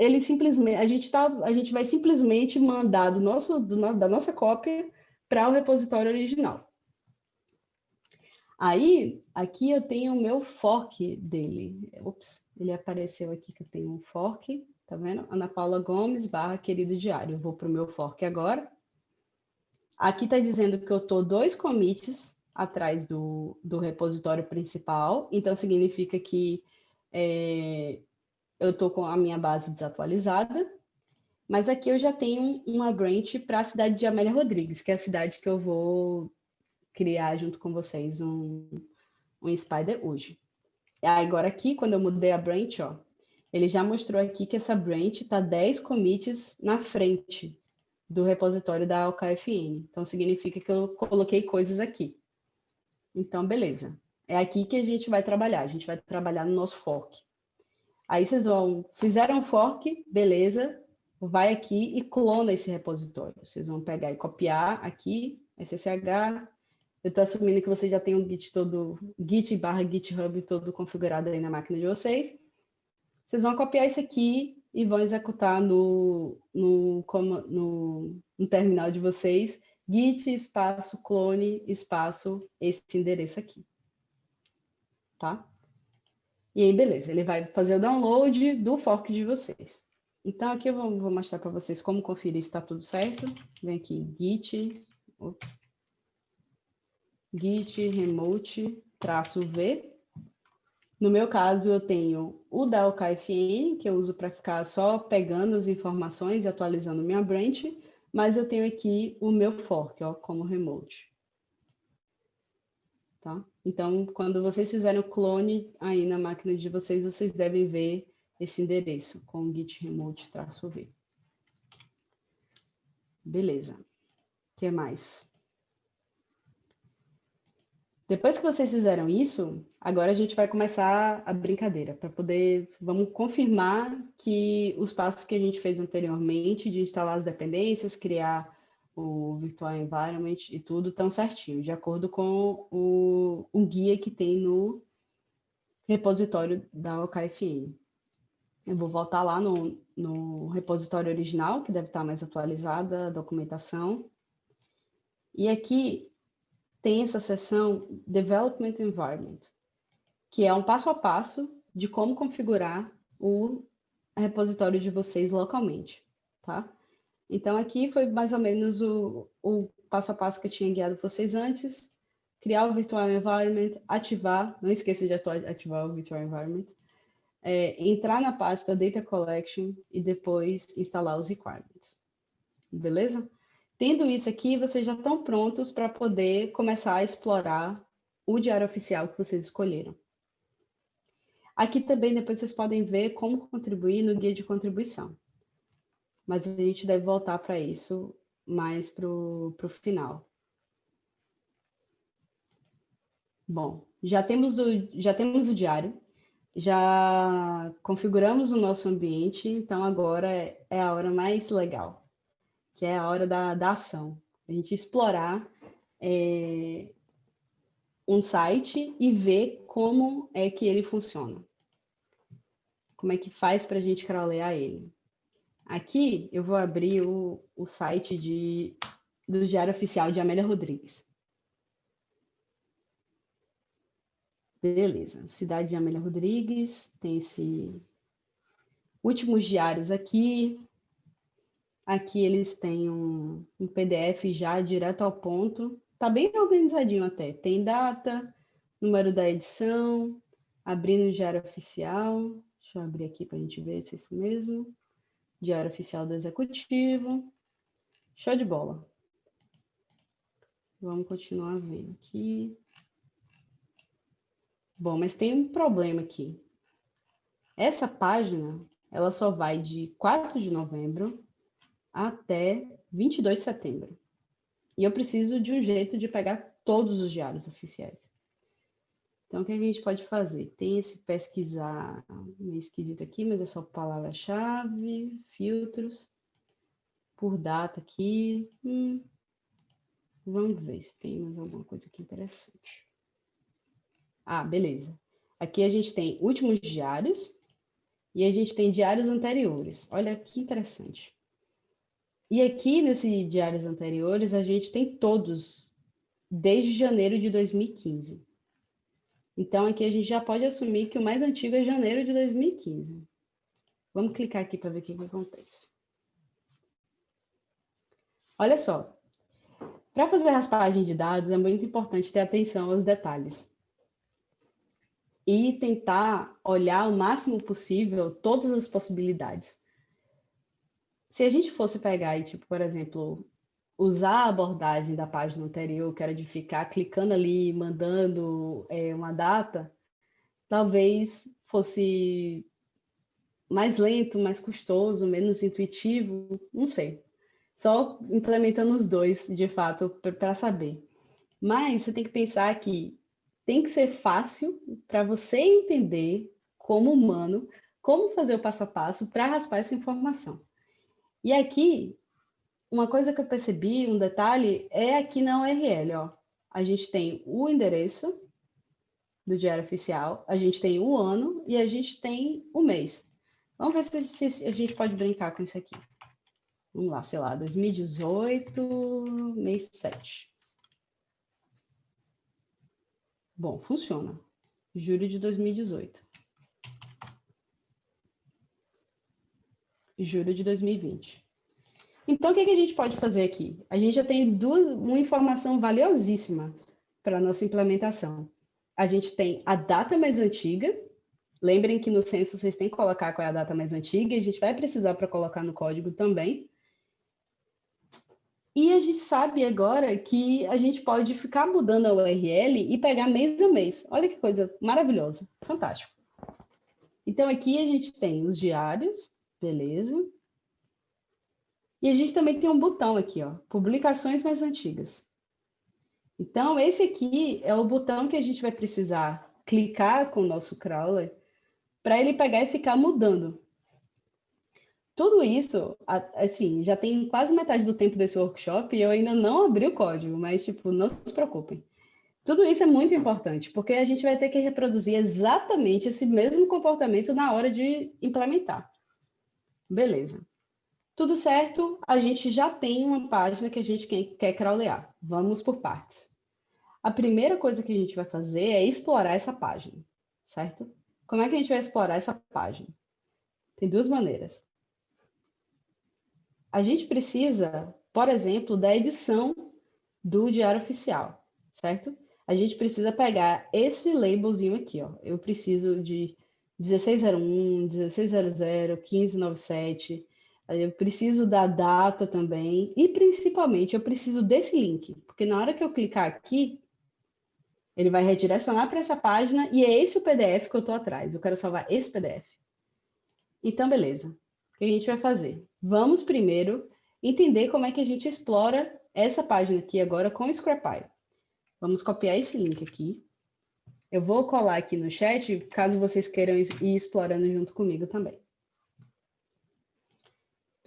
Speaker 2: ele simplesmente a gente tá, a gente vai simplesmente mandar do nosso do, da nossa cópia para o repositório original. Aí, aqui eu tenho o meu fork dele. Ops, ele apareceu aqui que eu tenho um fork, tá vendo? Ana Paula Gomes, barra querido diário. Eu vou para o meu fork agora. Aqui está dizendo que eu estou dois commits atrás do, do repositório principal, então significa que é, eu estou com a minha base desatualizada, mas aqui eu já tenho uma branch para a cidade de Amélia Rodrigues, que é a cidade que eu vou criar junto com vocês um, um Spider hoje. Agora aqui, quando eu mudei a branch, ó, ele já mostrou aqui que essa branch está 10 commits na frente do repositório da OKFN. Então, significa que eu coloquei coisas aqui. Então, beleza. É aqui que a gente vai trabalhar. A gente vai trabalhar no nosso fork. Aí vocês vão, fizeram fork, beleza, vai aqui e clona esse repositório. Vocês vão pegar e copiar aqui, SSH, eu estou assumindo que vocês já têm um Git todo, Git barra GitHub todo configurado aí na máquina de vocês. Vocês vão copiar isso aqui e vão executar no, no, no, no terminal de vocês, git espaço clone espaço esse endereço aqui. Tá? E aí, beleza, ele vai fazer o download do fork de vocês. Então, aqui eu vou, vou mostrar para vocês como conferir se está tudo certo. Vem aqui, git, ops, git remote traço v. No meu caso, eu tenho o da OKFN, que eu uso para ficar só pegando as informações e atualizando minha branch, mas eu tenho aqui o meu fork, ó, como remote. Tá? Então, quando vocês fizerem o clone aí na máquina de vocês, vocês devem ver esse endereço com git remote traço v. Beleza. O que mais? Depois que vocês fizeram isso, agora a gente vai começar a brincadeira, para poder, vamos confirmar que os passos que a gente fez anteriormente, de instalar as dependências, criar o Virtual Environment e tudo, estão certinho, de acordo com o, o guia que tem no repositório da OKFN. Eu vou voltar lá no, no repositório original, que deve estar mais atualizada a documentação. E aqui tem essa seção Development Environment, que é um passo a passo de como configurar o repositório de vocês localmente, tá? Então, aqui foi mais ou menos o, o passo a passo que eu tinha guiado vocês antes, criar o Virtual Environment, ativar, não esqueça de ativar o Virtual Environment, é, entrar na pasta Data Collection e depois instalar os requirements. Beleza? Tendo isso aqui, vocês já estão prontos para poder começar a explorar o diário oficial que vocês escolheram. Aqui também depois vocês podem ver como contribuir no guia de contribuição. Mas a gente deve voltar para isso mais para o final. Bom, já temos, o, já temos o diário, já configuramos o nosso ambiente, então agora é, é a hora mais legal que é a hora da, da ação. A gente explorar é, um site e ver como é que ele funciona. Como é que faz para a gente crawlear ele. Aqui eu vou abrir o, o site de, do Diário Oficial de Amélia Rodrigues. Beleza, cidade de Amélia Rodrigues, tem esse últimos diários aqui, Aqui eles têm um, um PDF já direto ao ponto. Tá bem organizadinho até. Tem data, número da edição, abrindo o diário oficial. Deixa eu abrir aqui para a gente ver se é isso mesmo. Diário oficial do executivo. Show de bola. Vamos continuar vendo aqui. Bom, mas tem um problema aqui. Essa página, ela só vai de 4 de novembro até 22 de setembro. E eu preciso de um jeito de pegar todos os diários oficiais. Então, o que a gente pode fazer? Tem esse pesquisar meio esquisito aqui, mas é só palavra-chave, filtros, por data aqui. Hum, vamos ver se tem mais alguma coisa aqui interessante. Ah, beleza. Aqui a gente tem últimos diários e a gente tem diários anteriores. Olha que interessante. E aqui nesse diários anteriores a gente tem todos desde janeiro de 2015. Então aqui a gente já pode assumir que o mais antigo é janeiro de 2015. Vamos clicar aqui para ver o que, que acontece. Olha só, para fazer raspagem de dados é muito importante ter atenção aos detalhes e tentar olhar o máximo possível todas as possibilidades. Se a gente fosse pegar tipo, por exemplo, usar a abordagem da página anterior, que era de ficar clicando ali, mandando é, uma data, talvez fosse mais lento, mais custoso, menos intuitivo, não sei. Só implementando os dois, de fato, para saber. Mas você tem que pensar que tem que ser fácil para você entender, como humano, como fazer o passo a passo para raspar essa informação. E aqui, uma coisa que eu percebi, um detalhe, é aqui na URL, ó. A gente tem o endereço do Diário Oficial, a gente tem o ano e a gente tem o mês. Vamos ver se, se a gente pode brincar com isso aqui. Vamos lá, sei lá, 2018, mês 7. Bom, funciona. Julho de 2018. Julho de 2020. Então, o que, que a gente pode fazer aqui? A gente já tem duas, uma informação valiosíssima para a nossa implementação. A gente tem a data mais antiga. Lembrem que no censo vocês têm que colocar qual é a data mais antiga, e a gente vai precisar para colocar no código também. E a gente sabe agora que a gente pode ficar mudando a URL e pegar mês a mês. Olha que coisa maravilhosa, fantástico. Então aqui a gente tem os diários, beleza. E a gente também tem um botão aqui, ó, publicações mais antigas. Então esse aqui é o botão que a gente vai precisar clicar com o nosso crawler para ele pegar e ficar mudando. Tudo isso, assim, já tem quase metade do tempo desse workshop e eu ainda não abri o código, mas, tipo, não se preocupem. Tudo isso é muito importante, porque a gente vai ter que reproduzir exatamente esse mesmo comportamento na hora de implementar. Beleza. Tudo certo, a gente já tem uma página que a gente quer crawlear. Vamos por partes. A primeira coisa que a gente vai fazer é explorar essa página, certo? Como é que a gente vai explorar essa página? Tem duas maneiras a gente precisa, por exemplo, da edição do Diário Oficial, certo? A gente precisa pegar esse labelzinho aqui, ó. Eu preciso de 1601, 1600, 1597. Eu preciso da data também. E, principalmente, eu preciso desse link. Porque na hora que eu clicar aqui, ele vai redirecionar para essa página e é esse o PDF que eu estou atrás. Eu quero salvar esse PDF. Então, beleza que a gente vai fazer? Vamos primeiro entender como é que a gente explora essa página aqui agora com o Scrapy. Vamos copiar esse link aqui. Eu vou colar aqui no chat, caso vocês queiram ir explorando junto comigo também.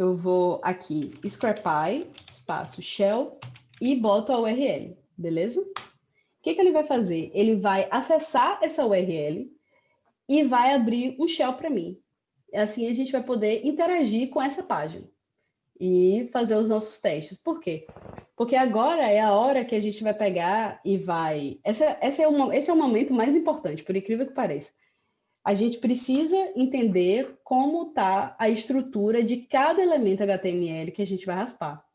Speaker 2: Eu vou aqui, Scrapy, espaço shell, e boto a URL, beleza? O que, que ele vai fazer? Ele vai acessar essa URL e vai abrir um shell para mim assim a gente vai poder interagir com essa página e fazer os nossos testes. Por quê? Porque agora é a hora que a gente vai pegar e vai. Essa, essa é uma, esse é o momento mais importante, por incrível que pareça. A gente precisa entender como está a estrutura de cada elemento HTML que a gente vai raspar.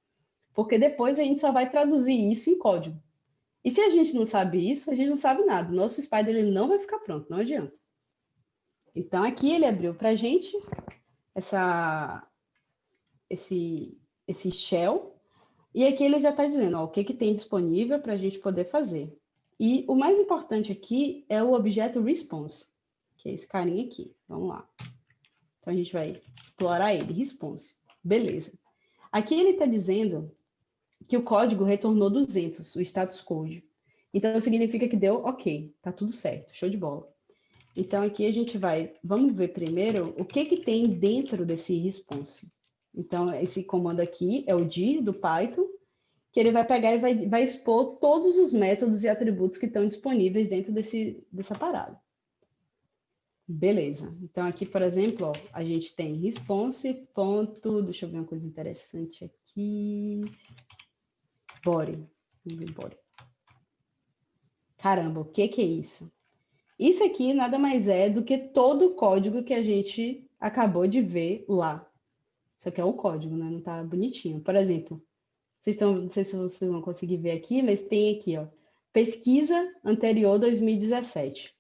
Speaker 2: Porque depois a gente só vai traduzir isso em código. E se a gente não sabe isso, a gente não sabe nada. Nosso Spider ele não vai ficar pronto, não adianta. Então, aqui ele abriu para a gente essa, esse, esse shell, e aqui ele já está dizendo ó, o que, que tem disponível para a gente poder fazer. E o mais importante aqui é o objeto response, que é esse carinha aqui. Vamos lá. Então, a gente vai explorar ele, response. Beleza. Aqui ele está dizendo que o código retornou 200, o status code. Então, significa que deu ok, tá tudo certo, show de bola. Então, aqui a gente vai, vamos ver primeiro o que, que tem dentro desse response. Então, esse comando aqui é o dir do Python, que ele vai pegar e vai, vai expor todos os métodos e atributos que estão disponíveis dentro desse, dessa parada. Beleza. Então, aqui, por exemplo, ó, a gente tem response, ponto, deixa eu ver uma coisa interessante aqui, body, body. Caramba, o que, que é isso? Isso aqui nada mais é do que todo o código que a gente acabou de ver lá. Isso aqui é o código, né? Não tá bonitinho. Por exemplo, vocês estão, não sei se vocês vão conseguir ver aqui, mas tem aqui, ó, pesquisa anterior 2017.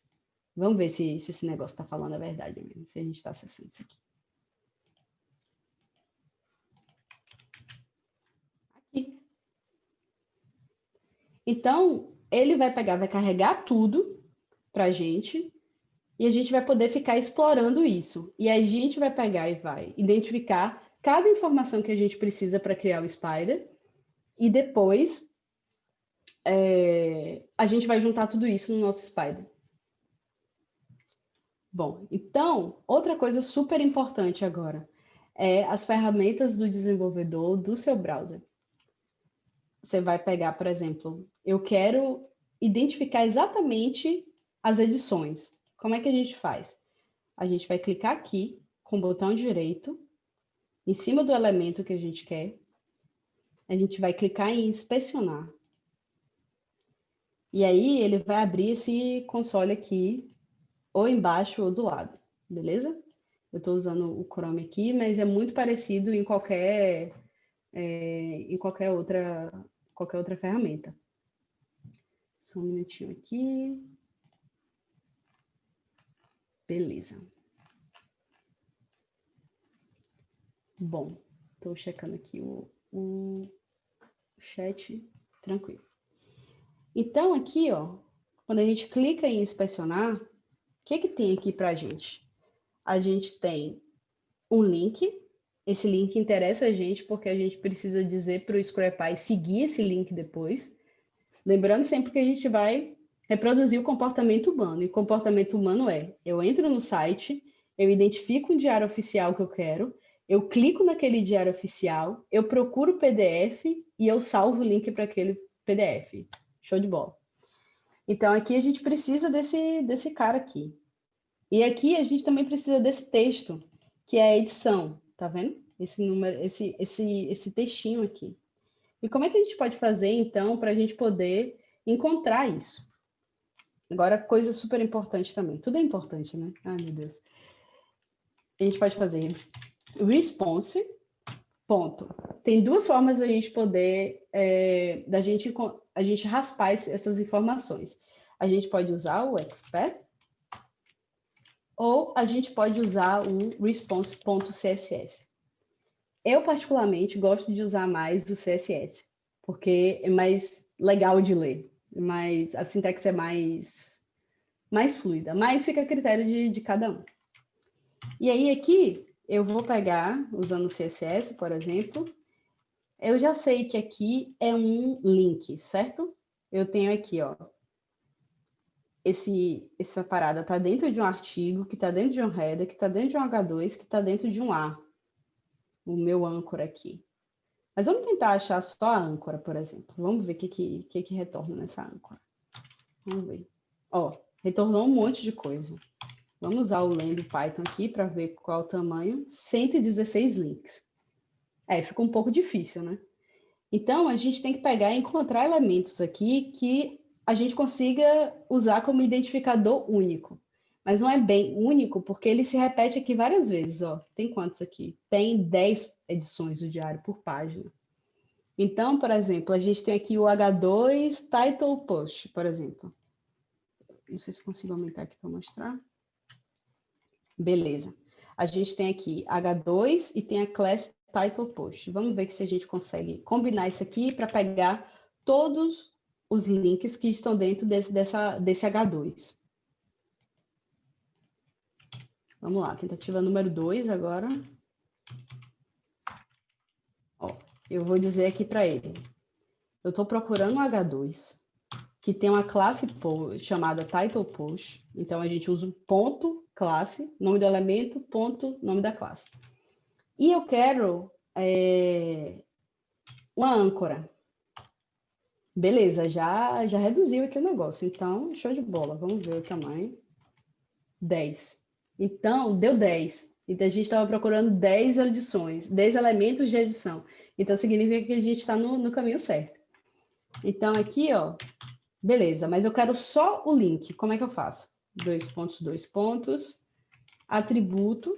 Speaker 2: Vamos ver se, se esse negócio está falando a verdade mesmo, se a gente está acessando isso aqui. Aqui. Então, ele vai pegar, vai carregar tudo para a gente, e a gente vai poder ficar explorando isso. E a gente vai pegar e vai identificar cada informação que a gente precisa para criar o Spider, e depois é, a gente vai juntar tudo isso no nosso Spider. Bom, então, outra coisa super importante agora é as ferramentas do desenvolvedor do seu browser. Você vai pegar, por exemplo, eu quero identificar exatamente as edições. Como é que a gente faz? A gente vai clicar aqui com o botão direito, em cima do elemento que a gente quer. A gente vai clicar em inspecionar. E aí ele vai abrir esse console aqui ou embaixo ou do lado, beleza? Eu estou usando o Chrome aqui, mas é muito parecido em qualquer, é, em qualquer outra, qualquer outra ferramenta. Só um minutinho aqui. Beleza. Bom, estou checando aqui o, o chat, tranquilo. Então, aqui, ó, quando a gente clica em inspecionar, que, que tem aqui para a gente? A gente tem um link. Esse link interessa a gente porque a gente precisa dizer para o ScraPy seguir esse link depois. Lembrando sempre que a gente vai reproduzir o comportamento humano. E comportamento humano é: eu entro no site, eu identifico um diário oficial que eu quero, eu clico naquele diário oficial, eu procuro o PDF e eu salvo o link para aquele PDF. Show de bola. Então, aqui a gente precisa desse, desse cara aqui. E aqui a gente também precisa desse texto, que é a edição, tá vendo? Esse número, esse, esse, esse textinho aqui. E como é que a gente pode fazer, então, para a gente poder encontrar isso? Agora, coisa super importante também. Tudo é importante, né? Ai, meu Deus. A gente pode fazer response, ponto. Tem duas formas da gente poder, é, da gente a gente raspar essas informações. A gente pode usar o expert ou a gente pode usar o response.css. Eu, particularmente, gosto de usar mais o CSS, porque é mais legal de ler, mas a sintaxe é mais, mais fluida, mas fica a critério de, de cada um. E aí, aqui, eu vou pegar, usando o CSS, por exemplo, eu já sei que aqui é um link, certo? Eu tenho aqui, ó, esse, essa parada está dentro de um artigo, que está dentro de um header, que está dentro de um H2, que está dentro de um A. O meu âncora aqui. Mas vamos tentar achar só a âncora, por exemplo. Vamos ver o que, que, que, que retorna nessa âncora. Vamos ver. Ó, retornou um monte de coisa. Vamos usar o len do Python aqui para ver qual o tamanho. 116 links. É, fica um pouco difícil, né? Então, a gente tem que pegar e encontrar elementos aqui que a gente consiga usar como identificador único. Mas não é bem único, porque ele se repete aqui várias vezes. Ó. Tem quantos aqui? Tem 10 edições do diário por página. Então, por exemplo, a gente tem aqui o H2 Title Post, por exemplo. Não sei se consigo aumentar aqui para mostrar. Beleza. A gente tem aqui H2 e tem a Class Title Post. Vamos ver se a gente consegue combinar isso aqui para pegar todos os links que estão dentro desse, dessa, desse H2. Vamos lá, tentativa número 2 agora. Ó, eu vou dizer aqui para ele. Eu estou procurando um H2 que tem uma classe chamada title post. Então, a gente usa um ponto classe, nome do elemento, ponto, nome da classe. E eu quero é, uma âncora. Beleza, já, já reduziu aqui o negócio. Então, show de bola. Vamos ver o tamanho. 10. Então, deu 10. Então, a gente estava procurando 10 edições, 10 elementos de edição. Então, significa que a gente está no, no caminho certo. Então, aqui, ó, Beleza, mas eu quero só o link. Como é que eu faço? Dois pontos, dois pontos, atributo.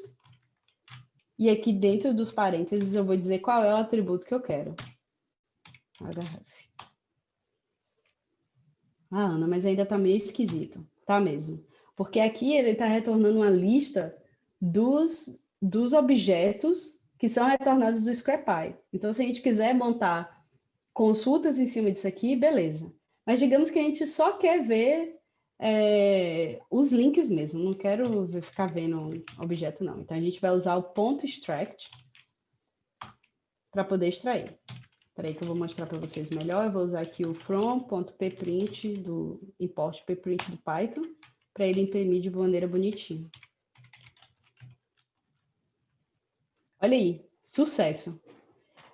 Speaker 2: E aqui dentro dos parênteses eu vou dizer qual é o atributo que eu quero. href. Ah, Ana, mas ainda está meio esquisito. Tá mesmo. Porque aqui ele está retornando uma lista dos, dos objetos que são retornados do Scrapy. Então, se a gente quiser montar consultas em cima disso aqui, beleza. Mas digamos que a gente só quer ver é, os links mesmo, não quero ficar vendo objeto não. Então a gente vai usar o ponto extract para poder extrair. Espera que eu vou mostrar para vocês melhor. Eu vou usar aqui o from.pprint do import pprint do Python para ele imprimir de maneira bonitinha. Olha aí, sucesso!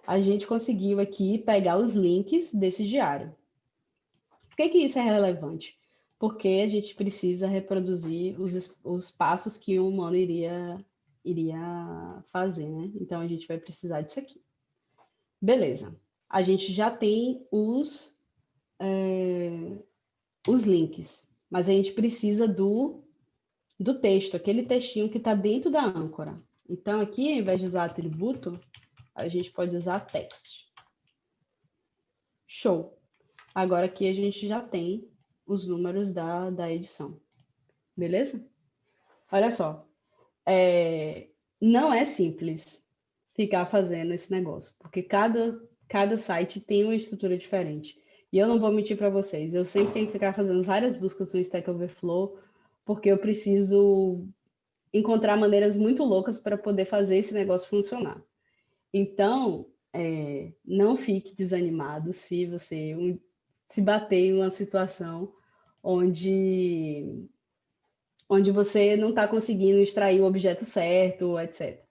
Speaker 2: A gente conseguiu aqui pegar os links desse diário. Por que, que isso é relevante? Porque a gente precisa reproduzir os, os passos que o humano iria, iria fazer, né? Então, a gente vai precisar disso aqui. Beleza. A gente já tem os, é, os links, mas a gente precisa do, do texto, aquele textinho que está dentro da âncora. Então, aqui, ao invés de usar atributo, a gente pode usar text. Show. Agora aqui a gente já tem os números da, da edição. Beleza? Olha só. É, não é simples ficar fazendo esse negócio, porque cada, cada site tem uma estrutura diferente. E eu não vou mentir para vocês, eu sempre tenho que ficar fazendo várias buscas no Stack Overflow, porque eu preciso encontrar maneiras muito loucas para poder fazer esse negócio funcionar. Então, é, não fique desanimado se você um, se bater em uma situação onde, onde você não está conseguindo extrair o objeto certo, etc.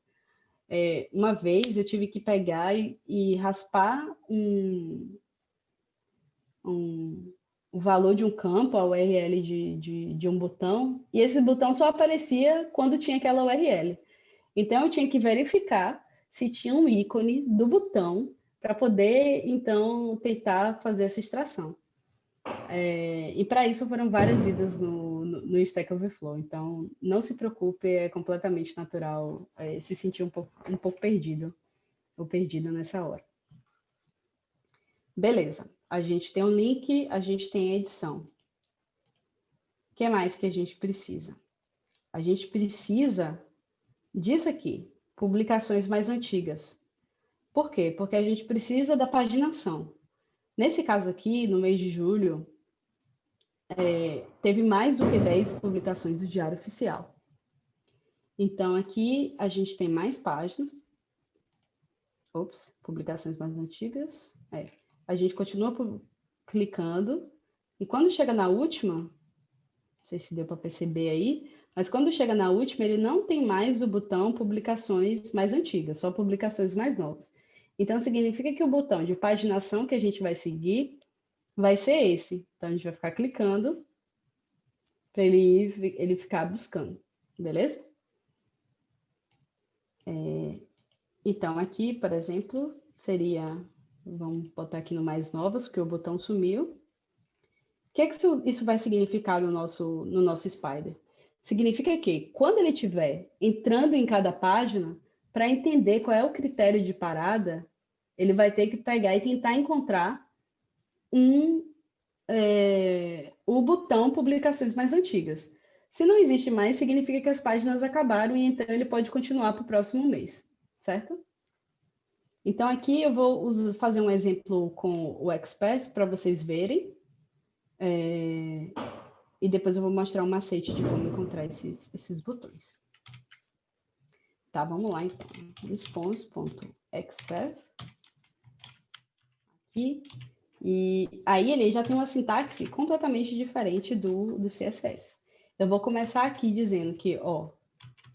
Speaker 2: É, uma vez eu tive que pegar e, e raspar um, um, o valor de um campo, a URL de, de, de um botão, e esse botão só aparecia quando tinha aquela URL. Então, eu tinha que verificar se tinha um ícone do botão para poder, então, tentar fazer essa extração. É, e para isso foram várias idas no, no, Stack Overflow. Então, não se preocupe, é completamente natural é, se sentir um pouco, um pouco perdido ou perdida nessa hora. Beleza, a gente tem um link, a gente tem a edição. O que mais que a gente precisa? A gente precisa disso aqui, publicações mais antigas. Por quê? Porque a gente precisa da paginação. Nesse caso aqui, no mês de julho, é, teve mais do que 10 publicações do Diário Oficial. Então, aqui a gente tem mais páginas. Ops, publicações mais antigas. É, a gente continua clicando. E quando chega na última, não sei se deu para perceber aí, mas quando chega na última, ele não tem mais o botão publicações mais antigas, só publicações mais novas. Então, significa que o botão de paginação que a gente vai seguir vai ser esse. Então, a gente vai ficar clicando para ele, ele ficar buscando, beleza? É, então, aqui, por exemplo, seria... Vamos botar aqui no mais novas, porque o botão sumiu. O que, é que isso, isso vai significar no nosso, no nosso Spider? Significa que, quando ele estiver entrando em cada página, para entender qual é o critério de parada, ele vai ter que pegar e tentar encontrar um, é, o botão publicações mais antigas. Se não existe mais, significa que as páginas acabaram e então ele pode continuar para o próximo mês, certo? Então aqui eu vou fazer um exemplo com o Expert para vocês verem. É, e depois eu vou mostrar um macete de como encontrar esses, esses botões. Tá, vamos lá então. Response.expert. Aqui. E aí ele já tem uma sintaxe completamente diferente do, do CSS. Eu vou começar aqui dizendo que, ó,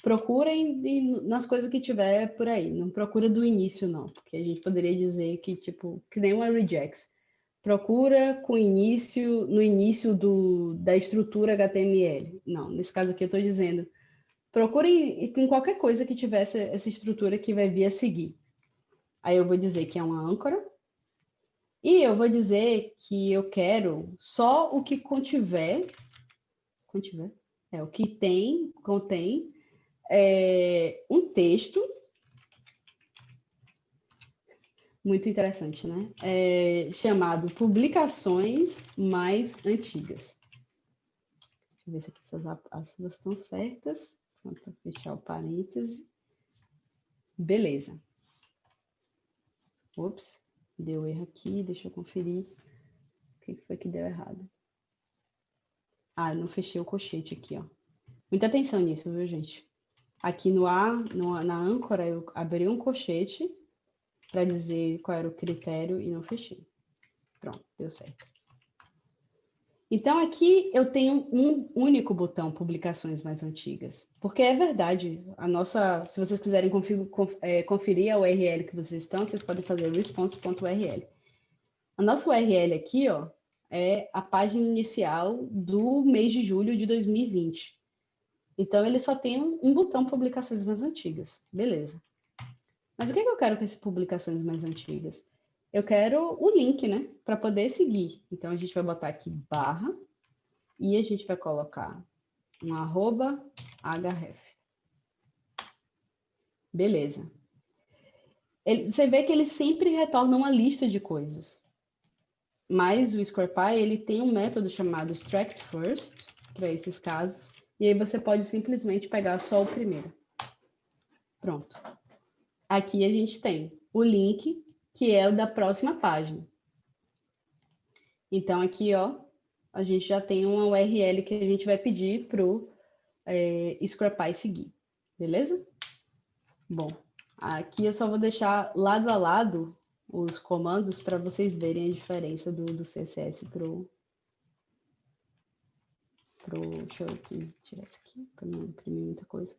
Speaker 2: procurem nas coisas que tiver por aí. Não procura do início, não. Porque a gente poderia dizer que, tipo, que nem uma regex. Procura com início, no início do, da estrutura HTML. Não, nesse caso aqui eu estou dizendo, procure em qualquer coisa que tivesse essa estrutura que vai vir a seguir. Aí eu vou dizer que é uma âncora. E eu vou dizer que eu quero só o que contiver, contiver, é o que tem, contém é, um texto muito interessante, né? É, chamado Publicações Mais Antigas. Deixa eu ver se aqui essas aspas estão certas. Vou fechar o parêntese. Beleza. Ops, deu erro aqui, deixa eu conferir o que foi que deu errado. Ah, não fechei o colchete aqui, ó. Muita atenção nisso, viu, gente? Aqui no A, no, na âncora, eu abri um colchete para dizer qual era o critério e não fechei. Pronto, deu certo. Então, aqui eu tenho um único botão publicações mais antigas, porque é verdade, a nossa, se vocês quiserem é, conferir a URL que vocês estão, vocês podem fazer response.url. A nossa URL aqui, ó, é a página inicial do mês de julho de 2020. Então, ele só tem um botão publicações mais antigas. Beleza. Mas o que, que eu quero com essas publicações mais antigas? Eu quero o link, né? Para poder seguir. Então, a gente vai botar aqui barra e a gente vai colocar um arroba href. Beleza. Ele, você vê que ele sempre retorna uma lista de coisas. Mas o SquarePy, ele tem um método chamado extract first, para esses casos, e aí você pode simplesmente pegar só o primeiro. Pronto. Aqui a gente tem o link, que é o da próxima página. Então, aqui, ó, a gente já tem uma URL que a gente vai pedir para o é, Scrapy seguir, beleza? Bom, aqui eu só vou deixar lado a lado os comandos para vocês verem a diferença do, do CSS para o pro. Deixa eu tirar isso aqui para não imprimir muita coisa.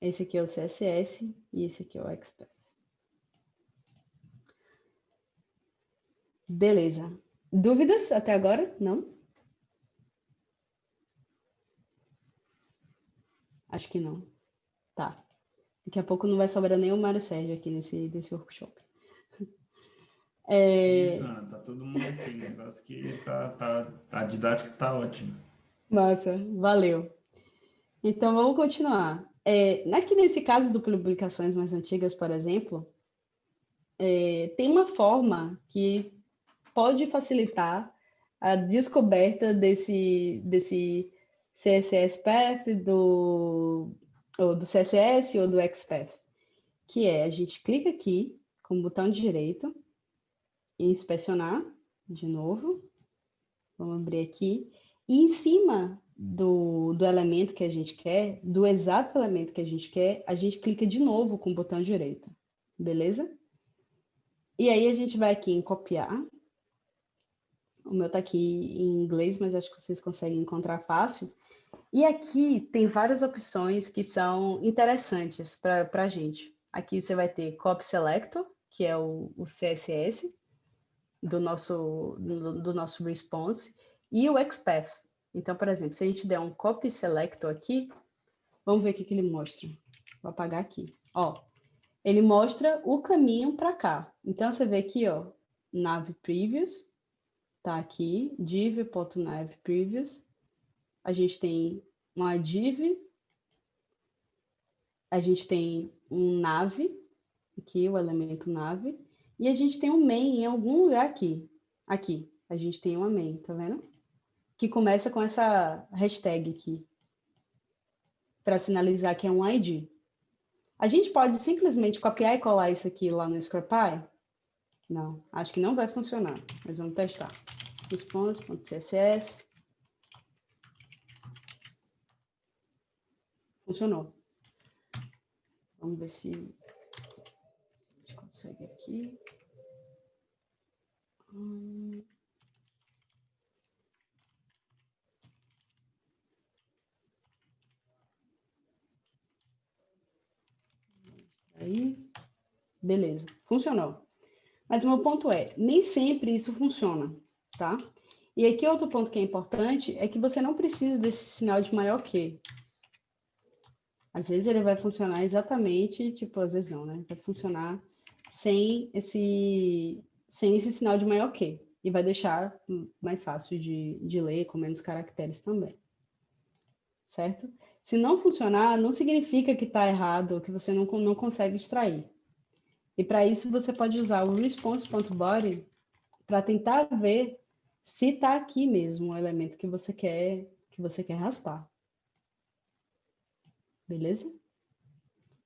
Speaker 2: Esse aqui é o CSS e esse aqui é o Expert. Beleza. Dúvidas até agora? Não? Acho que não. Tá. Daqui a pouco não vai sobrar nem o Mário Sérgio aqui nesse, nesse workshop. [LAUGHS]
Speaker 1: É... Isso, Ana, tá todo mundo aqui. O negócio que tá, tá, a didática tá ótima.
Speaker 2: Massa, valeu. Então vamos continuar. É, aqui nesse caso do publicações mais antigas, por exemplo, é, tem uma forma que pode facilitar a descoberta desse, desse CSS Path, do, ou do CSS ou do XPath, que é a gente clica aqui com o botão direito, inspecionar de novo. Vamos abrir aqui. E em cima do, do elemento que a gente quer, do exato elemento que a gente quer, a gente clica de novo com o botão direito. Beleza? E aí a gente vai aqui em copiar. O meu está aqui em inglês, mas acho que vocês conseguem encontrar fácil. E aqui tem várias opções que são interessantes para a gente. Aqui você vai ter Copy Selector, que é o, o CSS, do nosso, do, do nosso response e o XPath. Então, por exemplo, se a gente der um copy selector aqui, vamos ver o que, que ele mostra. Vou apagar aqui. Ó, ele mostra o caminho para cá. Então, você vê aqui, ó, nav previous, tá aqui, div.nav previous. A gente tem uma div, a gente tem um nav, aqui o elemento nave, e a gente tem um main em algum lugar aqui. Aqui, a gente tem uma main, tá vendo? Que começa com essa hashtag aqui, para sinalizar que é um ID. A gente pode simplesmente copiar e colar isso aqui lá no Scrapy? Não, acho que não vai funcionar, mas vamos testar. Response.css. Funcionou. Vamos ver se a gente consegue aqui. Aí, beleza, funcionou. Mas o meu ponto é, nem sempre isso funciona, tá? E aqui outro ponto que é importante é que você não precisa desse sinal de maior que. Às vezes ele vai funcionar exatamente, tipo, às vezes não, né? Vai funcionar sem esse, sem esse sinal de maior que. E vai deixar mais fácil de, de ler, com menos caracteres também. Certo? Se não funcionar, não significa que está errado, que você não, não consegue extrair. E para isso você pode usar o response.body para tentar ver se está aqui mesmo o elemento que você quer que você quer raspar. Beleza?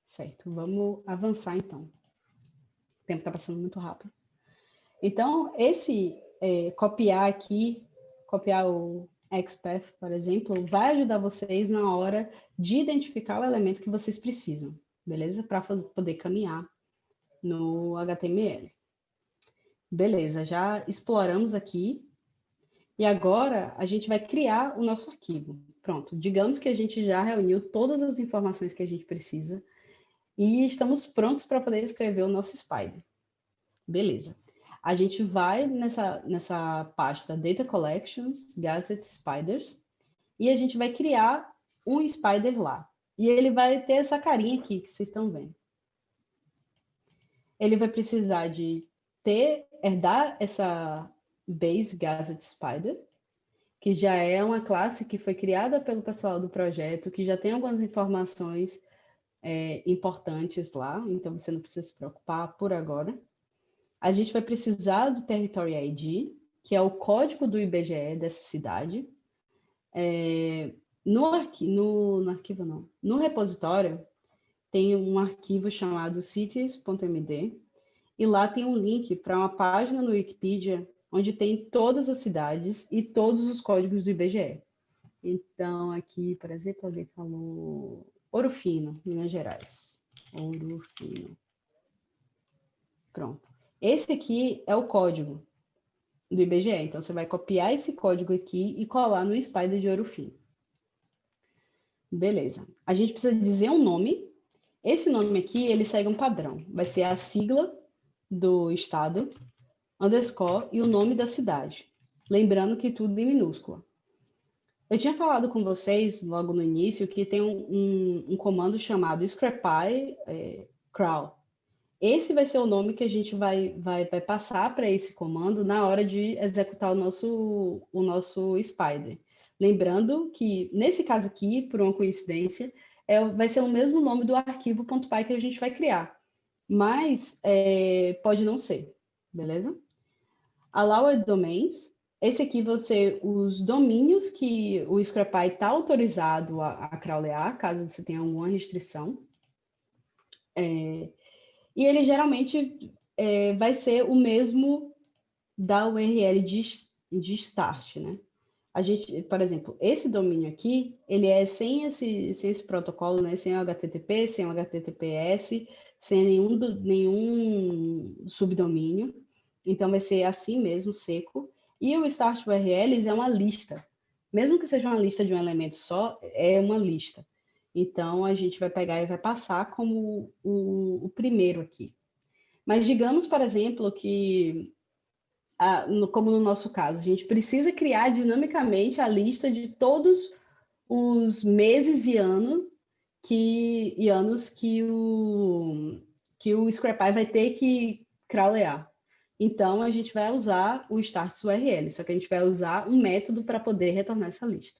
Speaker 2: Certo, vamos avançar então. O tempo está passando muito rápido. Então, esse é, copiar aqui, copiar o XPath, por exemplo, vai ajudar vocês na hora de identificar o elemento que vocês precisam, beleza? Para poder caminhar no HTML. Beleza, já exploramos aqui. E agora a gente vai criar o nosso arquivo. Pronto, digamos que a gente já reuniu todas as informações que a gente precisa e estamos prontos para poder escrever o nosso Spider. Beleza a gente vai nessa, nessa pasta Data Collections, Gazette Spiders, e a gente vai criar um spider lá. E ele vai ter essa carinha aqui que vocês estão vendo. Ele vai precisar de ter, herdar essa base Gazette Spider, que já é uma classe que foi criada pelo pessoal do projeto, que já tem algumas informações é, importantes lá, então você não precisa se preocupar por agora a gente vai precisar do Territory ID, que é o código do IBGE dessa cidade. É, no, arqui no, no arquivo, não, no repositório, tem um arquivo chamado cities.md, e lá tem um link para uma página no Wikipedia onde tem todas as cidades e todos os códigos do IBGE. Então, aqui, por exemplo, alguém falou Ouro Fino, Minas Gerais. Ouro Fino. Pronto. Esse aqui é o código do IBGE. Então, você vai copiar esse código aqui e colar no Spider de ouro fino. Beleza. A gente precisa dizer um nome. Esse nome aqui, ele segue um padrão. Vai ser a sigla do estado, underscore e o nome da cidade. Lembrando que tudo em minúscula. Eu tinha falado com vocês logo no início que tem um, um, um comando chamado scrapy é, crawl. Esse vai ser o nome que a gente vai, vai, vai passar para esse comando na hora de executar o nosso, o nosso Spider. Lembrando que, nesse caso aqui, por uma coincidência, é, vai ser o mesmo nome do arquivo .py que a gente vai criar. Mas é, pode não ser, beleza? Allowed domains. Esse aqui ser os domínios que o Scrapy está autorizado a, a crawlear, caso você tenha alguma restrição. É, e ele geralmente é, vai ser o mesmo da URL de, de start, né? A gente, por exemplo, esse domínio aqui, ele é sem esse, sem esse protocolo, né? Sem o HTTP, sem o HTTPS, sem nenhum, nenhum subdomínio. Então, vai ser assim mesmo, seco. E o start URLs é uma lista. Mesmo que seja uma lista de um elemento só, é uma lista. Então, a gente vai pegar e vai passar como o, o primeiro aqui. Mas digamos, por exemplo, que, no, como no nosso caso, a gente precisa criar dinamicamente a lista de todos os meses e, ano que, e anos que o, que o vai ter que crawlear. Então, a gente vai usar o start URL, só que a gente vai usar um método para poder retornar essa lista.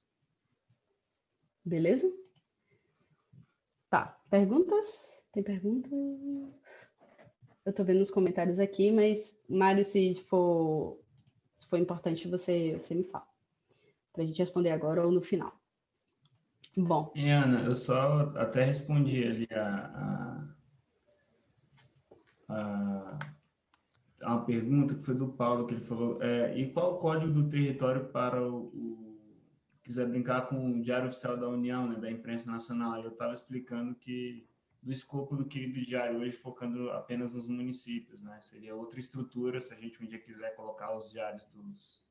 Speaker 2: Beleza? Tá. Perguntas? Tem perguntas? Eu estou vendo os comentários aqui, mas, Mário, se for, se for importante, você, você me fala. Para a gente responder agora ou no final. Bom.
Speaker 1: E, Ana, eu só até respondi ali a, a, a, a uma pergunta que foi do Paulo, que ele falou, é, e qual o código do território para o, o quiser brincar com o Diário Oficial da União, né, da imprensa nacional, eu estava explicando que do escopo do querido diário hoje, focando apenas nos municípios, né? Seria outra estrutura se a gente um dia quiser colocar os diários dos,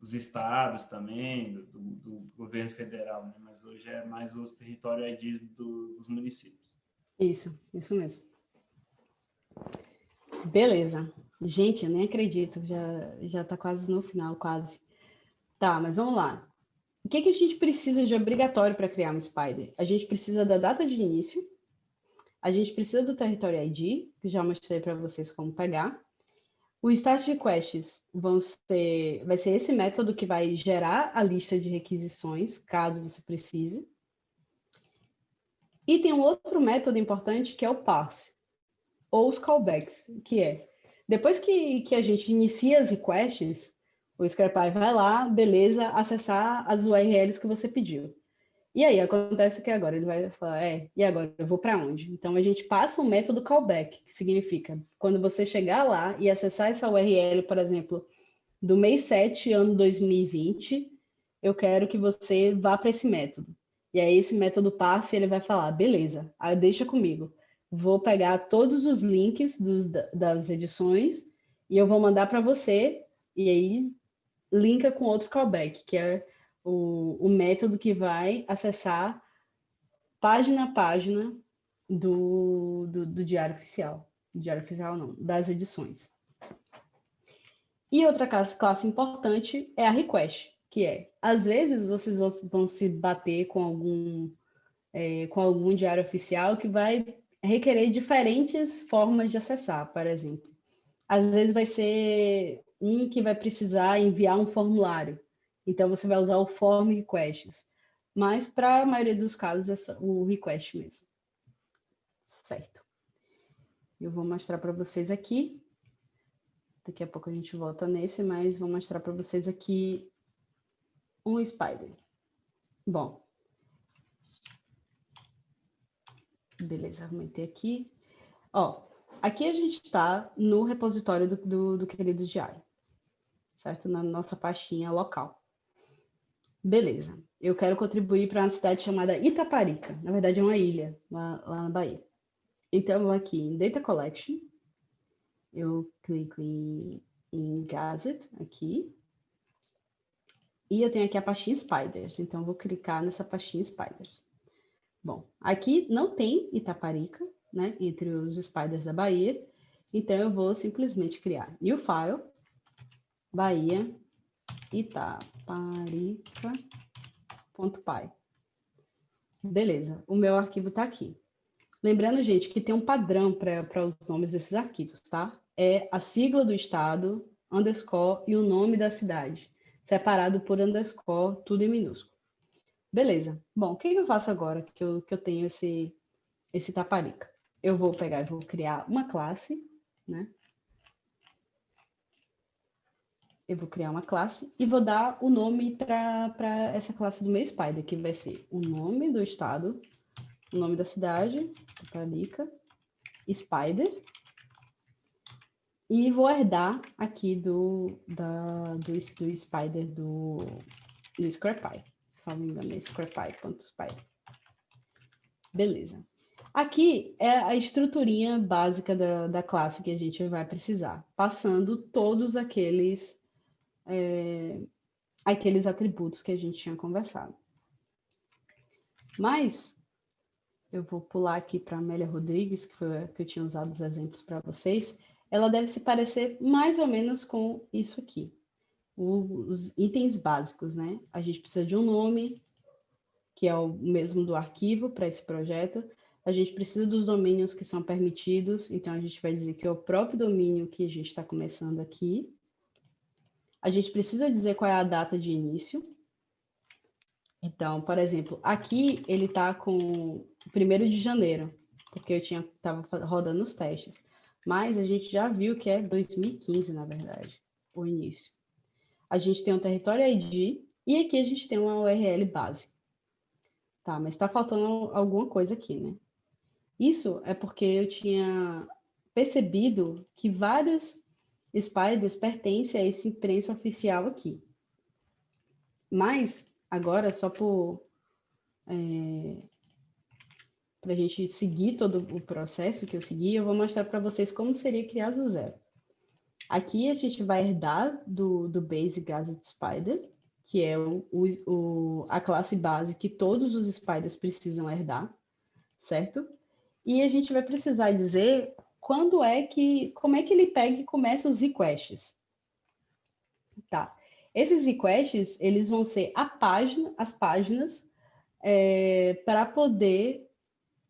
Speaker 1: dos estados também, do, do, do, governo federal, né? Mas hoje é mais os territórios IDs do, dos municípios.
Speaker 2: Isso, isso mesmo. Beleza. Gente, eu nem acredito, já já está quase no final, quase. Tá, mas vamos lá. O que, que a gente precisa de obrigatório para criar um Spider? A gente precisa da data de início, a gente precisa do Territory ID, que já mostrei para vocês como pegar. O Start Requests vão ser, vai ser esse método que vai gerar a lista de requisições, caso você precise. E tem um outro método importante que é o parse, ou os callbacks, que é, depois que, que a gente inicia as requests, o Scrapify vai lá, beleza, acessar as URLs que você pediu. E aí acontece que agora ele vai falar, é, e agora eu vou para onde? Então a gente passa um método callback, que significa quando você chegar lá e acessar essa URL, por exemplo, do mês 7, ano 2020, eu quero que você vá para esse método. E aí esse método passa e ele vai falar, beleza, aí deixa comigo. Vou pegar todos os links dos, das edições e eu vou mandar para você, e aí linka com outro callback, que é o, o método que vai acessar página a página do, do, do Diário Oficial. Diário Oficial não, das edições. E outra classe, classe importante é a request, que é, às vezes vocês vão se bater com algum, é, com algum diário oficial que vai requerer diferentes formas de acessar, por exemplo. Às vezes vai ser um que vai precisar enviar um formulário. Então, você vai usar o form requests. Mas, para a maioria dos casos, é o request mesmo. Certo. Eu vou mostrar para vocês aqui. Daqui a pouco a gente volta nesse, mas vou mostrar para vocês aqui um spider. Bom. Beleza, aumentei aqui. Ó, aqui a gente está no repositório do, do, do querido diário, certo? Na nossa pastinha local. Beleza. Eu quero contribuir para uma cidade chamada Itaparica. Na verdade, é uma ilha lá, lá na Bahia. Então, eu vou aqui em Data Collection. Eu clico em, em Gazette, aqui. E eu tenho aqui a pastinha Spiders. Então, eu vou clicar nessa pastinha Spiders. Bom, aqui não tem Itaparica, né? Entre os Spiders da Bahia. Então, eu vou simplesmente criar New File, Bahia, itaparica.py. Beleza, o meu arquivo está aqui. Lembrando, gente, que tem um padrão para os nomes desses arquivos, tá? É a sigla do estado, underscore e o nome da cidade, separado por underscore, tudo em minúsculo. Beleza. Bom, o que eu faço agora que eu, que eu tenho esse, esse Taparica? Eu vou pegar e vou criar uma classe, né? Eu vou criar uma classe e vou dar o nome para essa classe do meu spider, que vai ser o nome do estado, o nome da cidade, Italica, spider, e vou herdar aqui do, da, do, do spider do, do Scrapy. Salvo engano, é scrapy.spider. Beleza. Aqui é a estruturinha básica da, da classe que a gente vai precisar, passando todos aqueles é, aqueles atributos que a gente tinha conversado. Mas eu vou pular aqui para Amélia Rodrigues, que foi a que eu tinha usado os exemplos para vocês. Ela deve se parecer mais ou menos com isso aqui. Os itens básicos, né? A gente precisa de um nome, que é o mesmo do arquivo para esse projeto. A gente precisa dos domínios que são permitidos, então a gente vai dizer que é o próprio domínio que a gente está começando aqui. A gente precisa dizer qual é a data de início. Então, por exemplo, aqui ele está com 1 de janeiro, porque eu tinha estava rodando os testes. mas a gente já viu que é 2015, na verdade, o início. A gente tem um território ID e aqui a gente tem uma URL base. Tá, mas está faltando alguma coisa aqui, né? Isso é porque eu tinha percebido que vários spiders pertencem a esse imprensa oficial aqui. Mas, agora, só por... É, para a gente seguir todo o processo que eu segui, eu vou mostrar para vocês como seria criar do zero. Aqui a gente vai herdar do, do Basic Gazette Spider, que é o, o, a classe base que todos os spiders precisam herdar, certo? E a gente vai precisar dizer quando é que, como é que ele pega e começa os requests. Tá. Esses requests, eles vão ser a página, as páginas é, para poder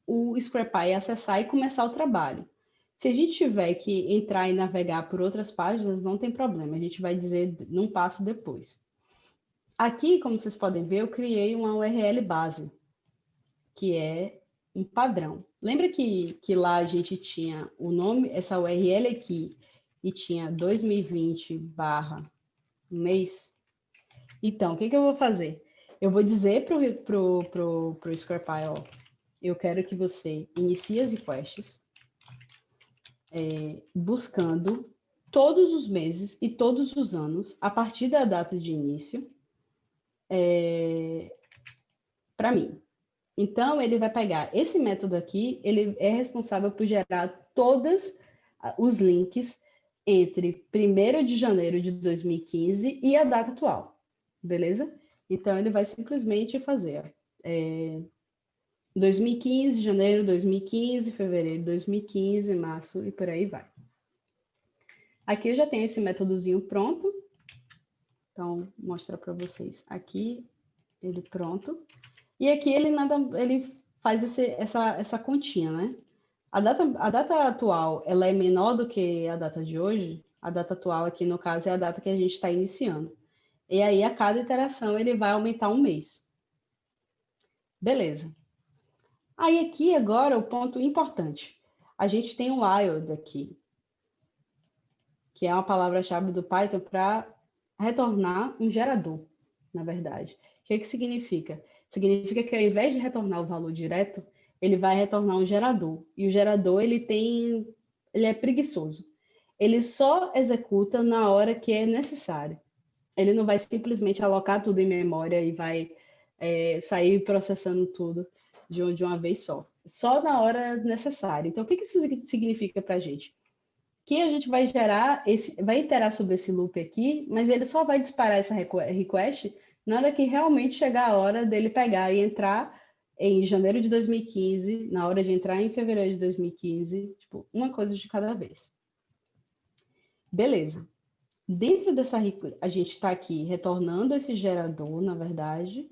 Speaker 2: o SquarePie acessar e começar o trabalho. Se a gente tiver que entrar e navegar por outras páginas, não tem problema, a gente vai dizer num passo depois. Aqui, como vocês podem ver, eu criei uma URL base, que é um padrão. Lembra que, que lá a gente tinha o nome, essa URL aqui, e tinha 2020 barra mês? Então, o que, que eu vou fazer? Eu vou dizer para o pro, pro, pro SquarePile, ó, eu quero que você inicie as requests é, buscando todos os meses e todos os anos, a partir da data de início, é, para mim. Então, ele vai pegar esse método aqui, ele é responsável por gerar todos os links entre 1 de janeiro de 2015 e a data atual, beleza? Então, ele vai simplesmente fazer é, 2015, janeiro de 2015, fevereiro de 2015, março e por aí vai. Aqui eu já tenho esse métodozinho pronto, então, vou mostrar para vocês. Aqui, ele pronto. E aqui ele, nada, ele faz esse, essa, essa continha, né? A data, a data atual, ela é menor do que a data de hoje. A data atual aqui, no caso, é a data que a gente está iniciando. E aí, a cada iteração, ele vai aumentar um mês. Beleza. Aí, aqui, agora, o ponto importante. A gente tem um wild aqui, que é uma palavra-chave do Python para retornar um gerador, na verdade. O que, que significa? Significa que ao invés de retornar o valor direto, ele vai retornar um gerador. E o gerador, ele tem, ele é preguiçoso. Ele só executa na hora que é necessário. Ele não vai simplesmente alocar tudo em memória e vai é, sair processando tudo de, uma vez só. Só na hora necessária. Então, o que, que isso significa para a gente? que a gente vai gerar, esse, vai iterar sobre esse loop aqui, mas ele só vai disparar essa request na hora que realmente chegar a hora dele pegar e entrar em janeiro de 2015, na hora de entrar em fevereiro de 2015, tipo, uma coisa de cada vez. Beleza. Dentro dessa, a gente está aqui retornando esse gerador, na verdade,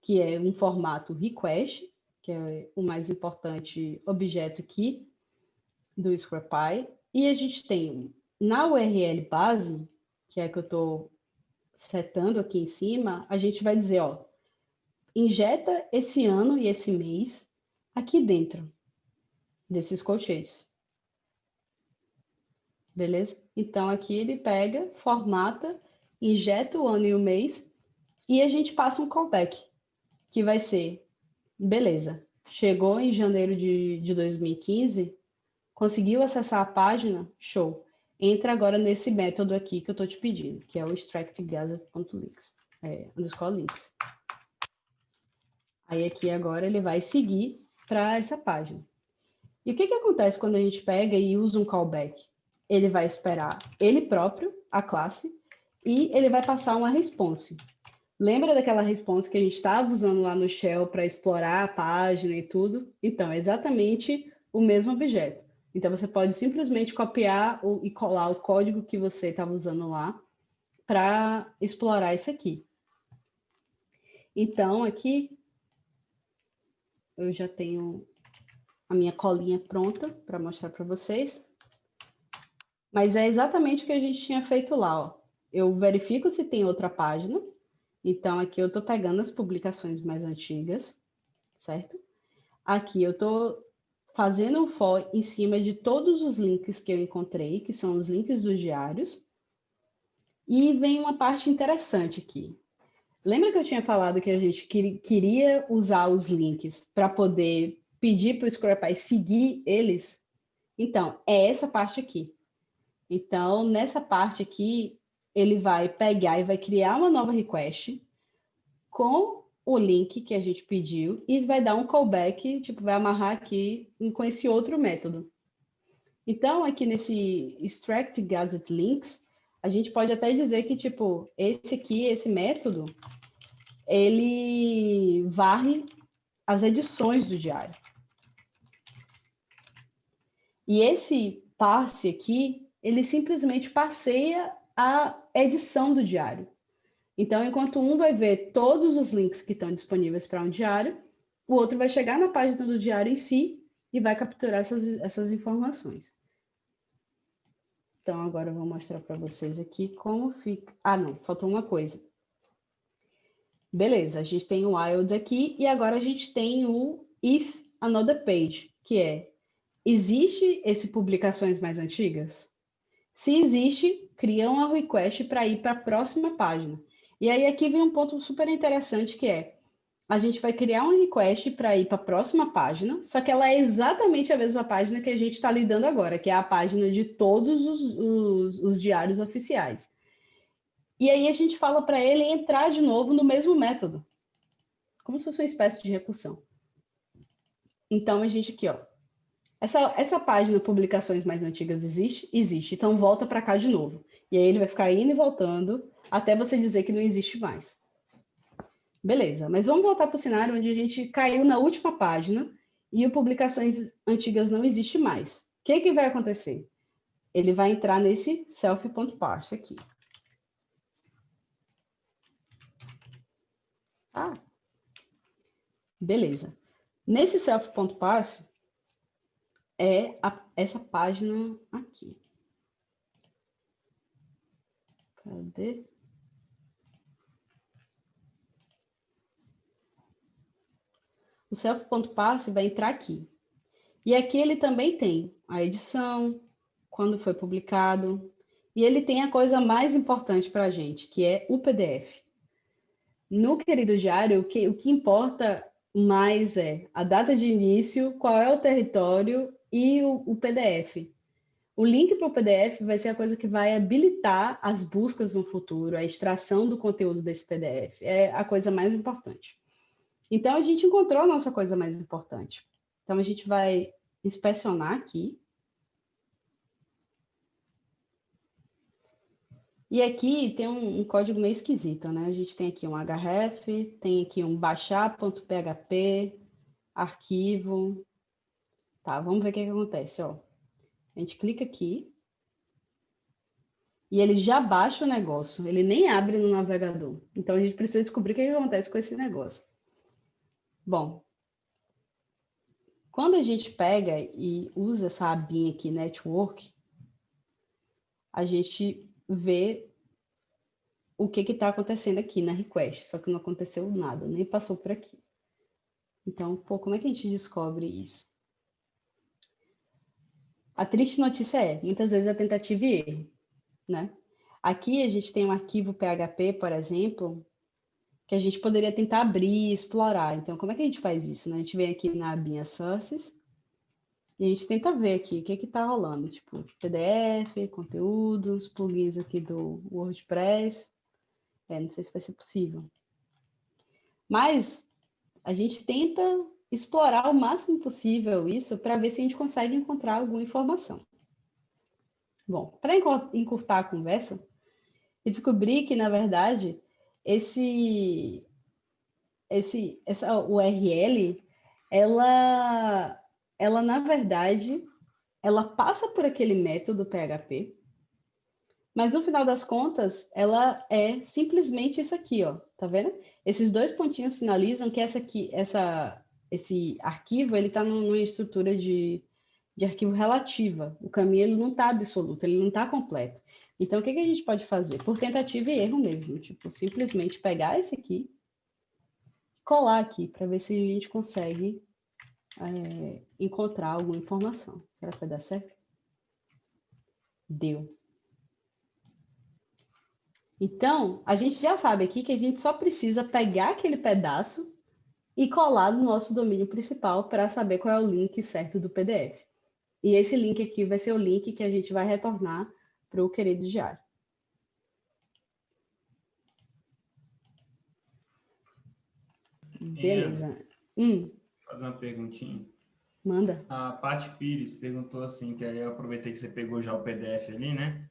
Speaker 2: que é um formato request, que é o mais importante objeto aqui do SquarePie. E a gente tem na URL base, que é a que eu estou setando aqui em cima, a gente vai dizer, ó, injeta esse ano e esse mês aqui dentro desses colchetes. Beleza? Então, aqui ele pega, formata, injeta o ano e o mês e a gente passa um callback, que vai ser, beleza, chegou em janeiro de, de 2015, Conseguiu acessar a página? Show. Entra agora nesse método aqui que eu estou te pedindo, que é o extractgather.links, é, underscore links. Aí aqui agora ele vai seguir para essa página. E o que, que acontece quando a gente pega e usa um callback? Ele vai esperar ele próprio, a classe, e ele vai passar uma response. Lembra daquela response que a gente estava usando lá no Shell para explorar a página e tudo? Então, é exatamente o mesmo objeto. Então, você pode simplesmente copiar e colar o código que você estava usando lá para explorar isso aqui. Então, aqui eu já tenho a minha colinha pronta para mostrar para vocês. Mas é exatamente o que a gente tinha feito lá. Ó. Eu verifico se tem outra página. Então, aqui eu estou pegando as publicações mais antigas, certo? Aqui eu estou fazendo um for em cima de todos os links que eu encontrei, que são os links dos diários. E vem uma parte interessante aqui. Lembra que eu tinha falado que a gente queria usar os links para poder pedir para o SquarePie seguir eles? Então, é essa parte aqui. Então, nessa parte aqui, ele vai pegar e vai criar uma nova request com o link que a gente pediu e vai dar um callback, tipo, vai amarrar aqui com esse outro método. Então, aqui nesse extract gadget links, a gente pode até dizer que, tipo, esse aqui, esse método, ele varre as edições do diário. E esse passe aqui, ele simplesmente passeia a edição do diário. Então, enquanto um vai ver todos os links que estão disponíveis para um diário, o outro vai chegar na página do diário em si e vai capturar essas, essas informações. Então, agora eu vou mostrar para vocês aqui como fica. Ah, não, faltou uma coisa. Beleza, a gente tem o wild aqui e agora a gente tem o if another page, que é existe esse publicações mais antigas? Se existe, cria uma request para ir para a próxima página. E aí aqui vem um ponto super interessante que é a gente vai criar um request para ir para a próxima página, só que ela é exatamente a mesma página que a gente está lidando agora, que é a página de todos os, os, os diários oficiais. E aí a gente fala para ele entrar de novo no mesmo método, como se fosse uma espécie de recursão. Então a gente aqui, ó, essa, essa página publicações mais antigas existe? Existe. Então volta para cá de novo. E aí ele vai ficar indo e voltando até você dizer que não existe mais. Beleza, mas vamos voltar para o cenário onde a gente caiu na última página e o publicações antigas não existe mais. O que, que vai acontecer? Ele vai entrar nesse self.parse aqui. Ah, beleza. Nesse self.parse é a, essa página aqui. Cadê? O self.passe vai entrar aqui. E aqui ele também tem a edição, quando foi publicado, e ele tem a coisa mais importante para a gente, que é o PDF. No querido diário, o que, o que importa mais é a data de início, qual é o território e o, o PDF. O link para o PDF vai ser a coisa que vai habilitar as buscas no futuro, a extração do conteúdo desse PDF. É a coisa mais importante. Então, a gente encontrou a nossa coisa mais importante. Então, a gente vai inspecionar aqui. E aqui tem um, um, código meio esquisito, né? A gente tem aqui um href, tem aqui um baixar.php, arquivo. Tá, vamos ver o que, que acontece, ó. A gente clica aqui. E ele já baixa o negócio, ele nem abre no navegador. Então a gente precisa descobrir o que, que acontece com esse negócio. Bom, quando a gente pega e usa essa abinha aqui, network, a gente vê o que está acontecendo aqui na request, só que não aconteceu nada, nem passou por aqui. Então, pô, como é que a gente descobre isso? A triste notícia é, muitas vezes é tentativa e erro, né? Aqui a gente tem um arquivo PHP, por exemplo, que a gente poderia tentar abrir, explorar. Então, como é que a gente faz isso? Né? A gente vem aqui na abinha Sources e a gente tenta ver aqui o que está rolando, tipo PDF, conteúdos, plugins aqui do WordPress. É, não sei se vai ser possível. Mas a gente tenta explorar o máximo possível isso para ver se a gente consegue encontrar alguma informação. Bom, para encurtar a conversa, eu descobri que, na verdade, esse, esse, essa URL, ela, ela na verdade, ela passa por aquele método PHP, mas no final das contas, ela é simplesmente isso aqui, ó, tá vendo? Esses dois pontinhos sinalizam que essa aqui, essa, esse arquivo, ele está numa estrutura de, de arquivo relativa. O caminho ele não está absoluto, ele não está completo. Então, o que, que a gente pode fazer? Por tentativa e erro mesmo. Tipo, simplesmente pegar esse aqui, colar aqui, para ver se a gente consegue é, encontrar alguma informação. Será que vai dar certo? Deu. Então, a gente já sabe aqui que a gente só precisa pegar aquele pedaço e colar no nosso domínio principal para saber qual é o link certo do PDF. E esse link aqui vai ser o link que a gente vai retornar para o querido diário. Beleza. Hum.
Speaker 1: Fazer uma perguntinha.
Speaker 2: Manda.
Speaker 1: A Paty Pires perguntou assim, que aí eu aproveitei que você pegou já o PDF ali, né?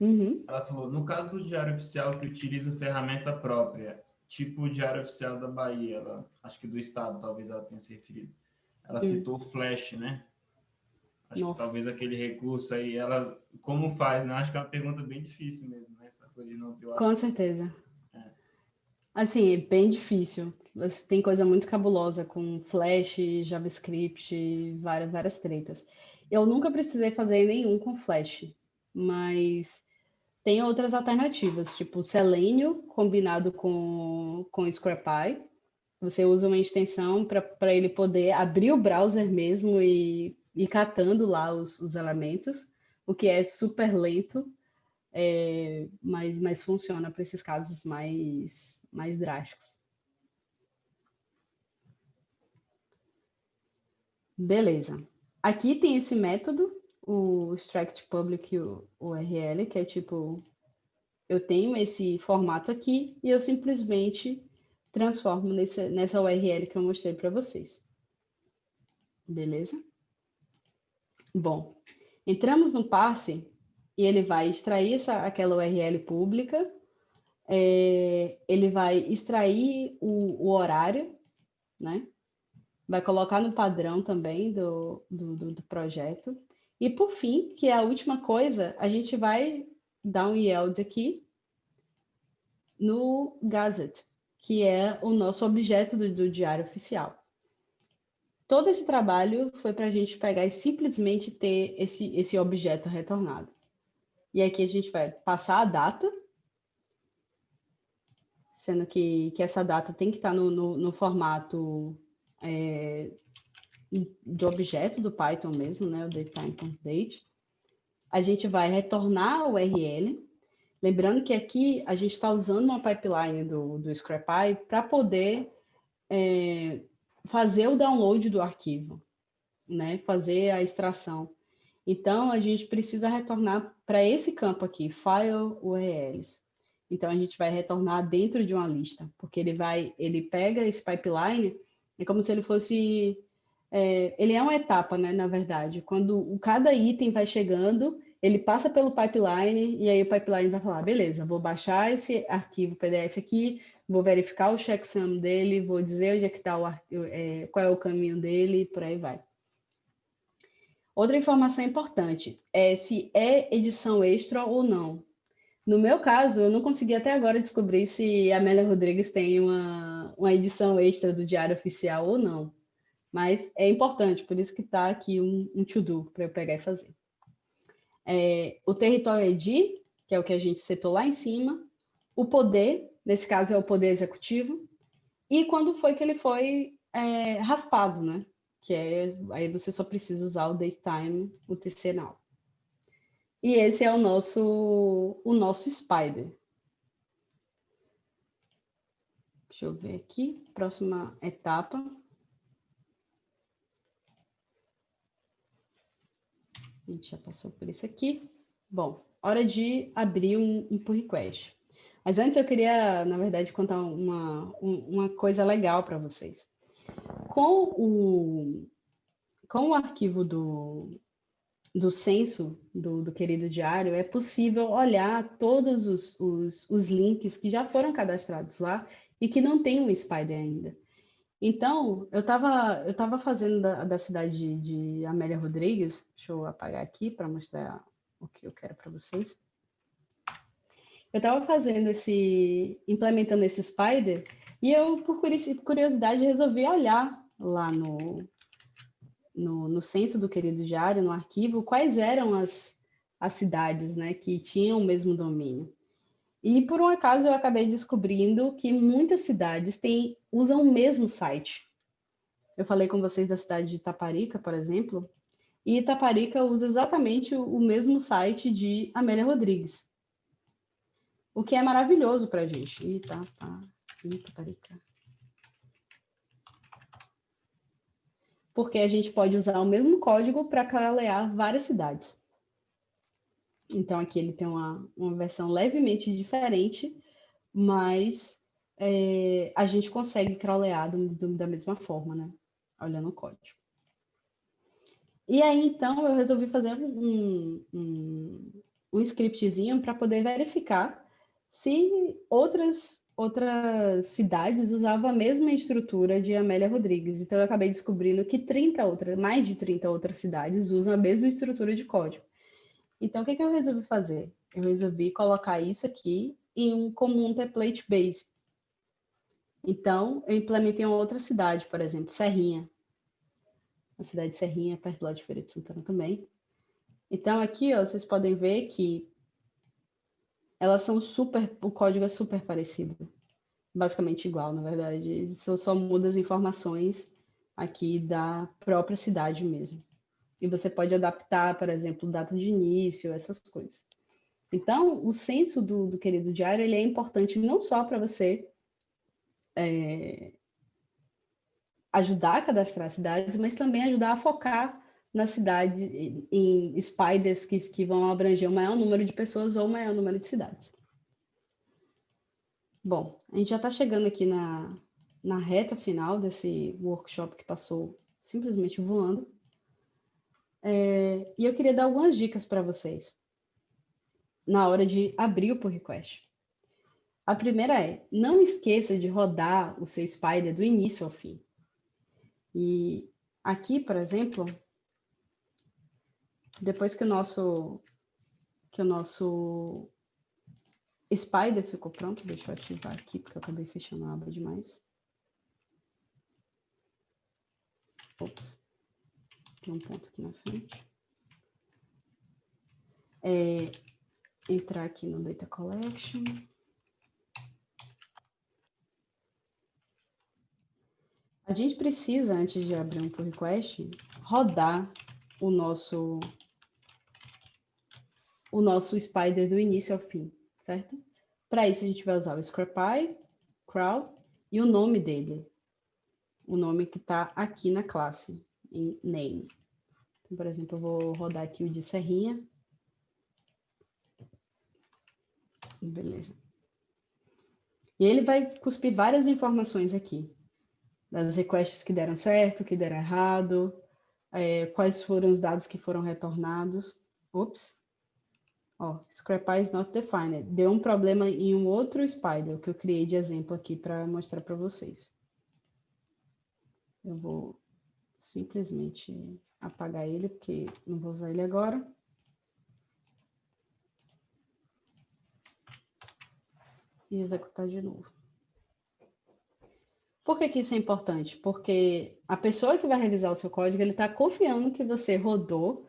Speaker 2: Uhum.
Speaker 1: Ela falou, no caso do diário oficial que utiliza ferramenta própria, tipo o diário oficial da Bahia, ela, acho que do estado, talvez ela tenha se referido. Ela uhum. citou o Flash, né? Acho Nossa. que talvez aquele recurso aí, ela, como faz, né? Acho que é uma pergunta bem difícil mesmo, né? Essa coisa de não ter o
Speaker 2: Com certeza. Assim, é bem difícil. Você tem coisa muito cabulosa com Flash, JavaScript, várias, várias tretas. Eu nunca precisei fazer nenhum com Flash, mas tem outras alternativas, tipo Selenium combinado com, com Scrapy. Você usa uma extensão para ele poder abrir o browser mesmo e ir catando lá os, os elementos, o que é super lento, é, mas, mas funciona para esses casos mais mais drásticos. Beleza. Aqui tem esse método, o extract public URL, que é tipo, eu tenho esse formato aqui e eu simplesmente transformo nesse, nessa URL que eu mostrei para vocês. Beleza? Bom, entramos no parse e ele vai extrair essa, aquela URL pública é, ele vai extrair o, o, horário, né? Vai colocar no padrão também do, do, do, do projeto. E por fim, que é a última coisa, a gente vai dar um yield aqui no Gazette, que é o nosso objeto do, do diário oficial. Todo esse trabalho foi para a gente pegar e simplesmente ter esse, esse objeto retornado. E aqui a gente vai passar a data, sendo que, que essa data tem que estar no, no, no formato é, de objeto do Python mesmo, né, o datetime.date. A gente vai retornar o URL, lembrando que aqui a gente está usando uma pipeline do, do Scrapy para poder é, fazer o download do arquivo, né, fazer a extração. Então, a gente precisa retornar para esse campo aqui, File URLs. Então a gente vai retornar dentro de uma lista, porque ele vai, ele pega esse pipeline, é como se ele fosse, é, ele é uma etapa, né? Na verdade, quando cada item vai chegando, ele passa pelo pipeline e aí o pipeline vai falar, beleza, vou baixar esse arquivo PDF aqui, vou verificar o checksum dele, vou dizer onde é que está o é, qual é o caminho dele, e por aí vai. Outra informação importante é se é edição extra ou não. No meu caso, eu não consegui até agora descobrir se a Amélia Rodrigues tem uma, uma edição extra do Diário Oficial ou não. Mas é importante, por isso que está aqui um, um to-do para eu pegar e fazer. É, o território ID, que é o que a gente setou lá em cima. O poder, nesse caso é o poder executivo. E quando foi que ele foi é, raspado, né? Que é, aí você só precisa usar o datetime, o TC now. E esse é o nosso, o nosso spider. Deixa eu ver aqui, próxima etapa. A gente já passou por isso aqui. Bom, hora de abrir um, um pull request. Mas antes eu queria, na verdade, contar uma, uma coisa legal para vocês. Com o, com o arquivo do, do censo do, do, querido diário, é possível olhar todos os, os, os, links que já foram cadastrados lá e que não tem um Spider ainda. Então, eu estava eu tava fazendo da, da cidade de, de, Amélia Rodrigues, deixa eu apagar aqui para mostrar o que eu quero para vocês. Eu estava fazendo esse, implementando esse Spider, e eu, por curiosidade, resolvi olhar lá no, no, no censo do querido diário, no arquivo, quais eram as, as cidades né, que tinham o mesmo domínio. E por um acaso eu acabei descobrindo que muitas cidades têm, usam o mesmo site. eu falei com vocês da cidade de Itaparica, por exemplo, e Itaparica usa exatamente o mesmo site de Amélia Rodrigues. O que é maravilhoso para a gente. Itapa, Itaparica. Porque a gente pode usar o mesmo código para caralear várias cidades. Então, aqui ele tem uma, uma versão levemente diferente, mas é, a gente consegue crawlear do, do, da mesma forma, né? Olhando o código. E aí, então, eu resolvi fazer um, um, um scriptzinho para poder verificar se outras, outras cidades usavam a mesma estrutura de Amélia Rodrigues. Então, eu acabei descobrindo que 30 outras, mais de 30 outras cidades usam a mesma estrutura de código. Então, o que, que eu resolvi fazer? Eu resolvi colocar isso aqui em um comum template base. Então, eu implementei uma outra cidade, por exemplo, Serrinha a cidade de Serrinha, perto lá de Feira de Santana também. Então, aqui, ó, vocês podem ver que elas são super, o código é super parecido. Basicamente igual, na verdade. Só, só muda as informações aqui da própria cidade mesmo. E você pode adaptar, por exemplo, data de início, essas coisas. Então, o censo do, do querido diário ele é importante não só para você é, ajudar a cadastrar cidades, mas também ajudar a focar na cidade em spiders que, que vão abranger o maior número de pessoas ou o maior número de cidades. Bom, a gente já está chegando aqui na, na reta final desse workshop que passou simplesmente voando. É, e eu queria dar algumas dicas para vocês na hora de abrir o pull request. A primeira é, não esqueça de rodar o seu Spider do início ao fim. E aqui, por exemplo, depois que o nosso que o nosso Spider ficou pronto, deixa eu ativar aqui, porque eu acabei fechando a aba demais. Ops, tem um ponto aqui na frente. É, entrar aqui no Data Collection. A gente precisa, antes de abrir um pull request, rodar o nosso o nosso spider do início ao fim, certo? Para isso a gente vai usar o scrapy, crawl e o nome dele. O nome que está aqui na classe, em name. Então, por exemplo, eu vou rodar aqui o de serrinha. Beleza. E ele vai cuspir várias informações aqui das requests que deram certo, que deram errado, é, quais foram os dados que foram retornados. Ops. Ó, is not defined. Deu um problema em um outro Spider, que eu criei de exemplo aqui para mostrar para vocês. Eu vou simplesmente apagar ele, porque não vou usar ele agora. E executar de novo. Por que, que isso é importante? Porque a pessoa que vai revisar o seu código, ele está confiando que você rodou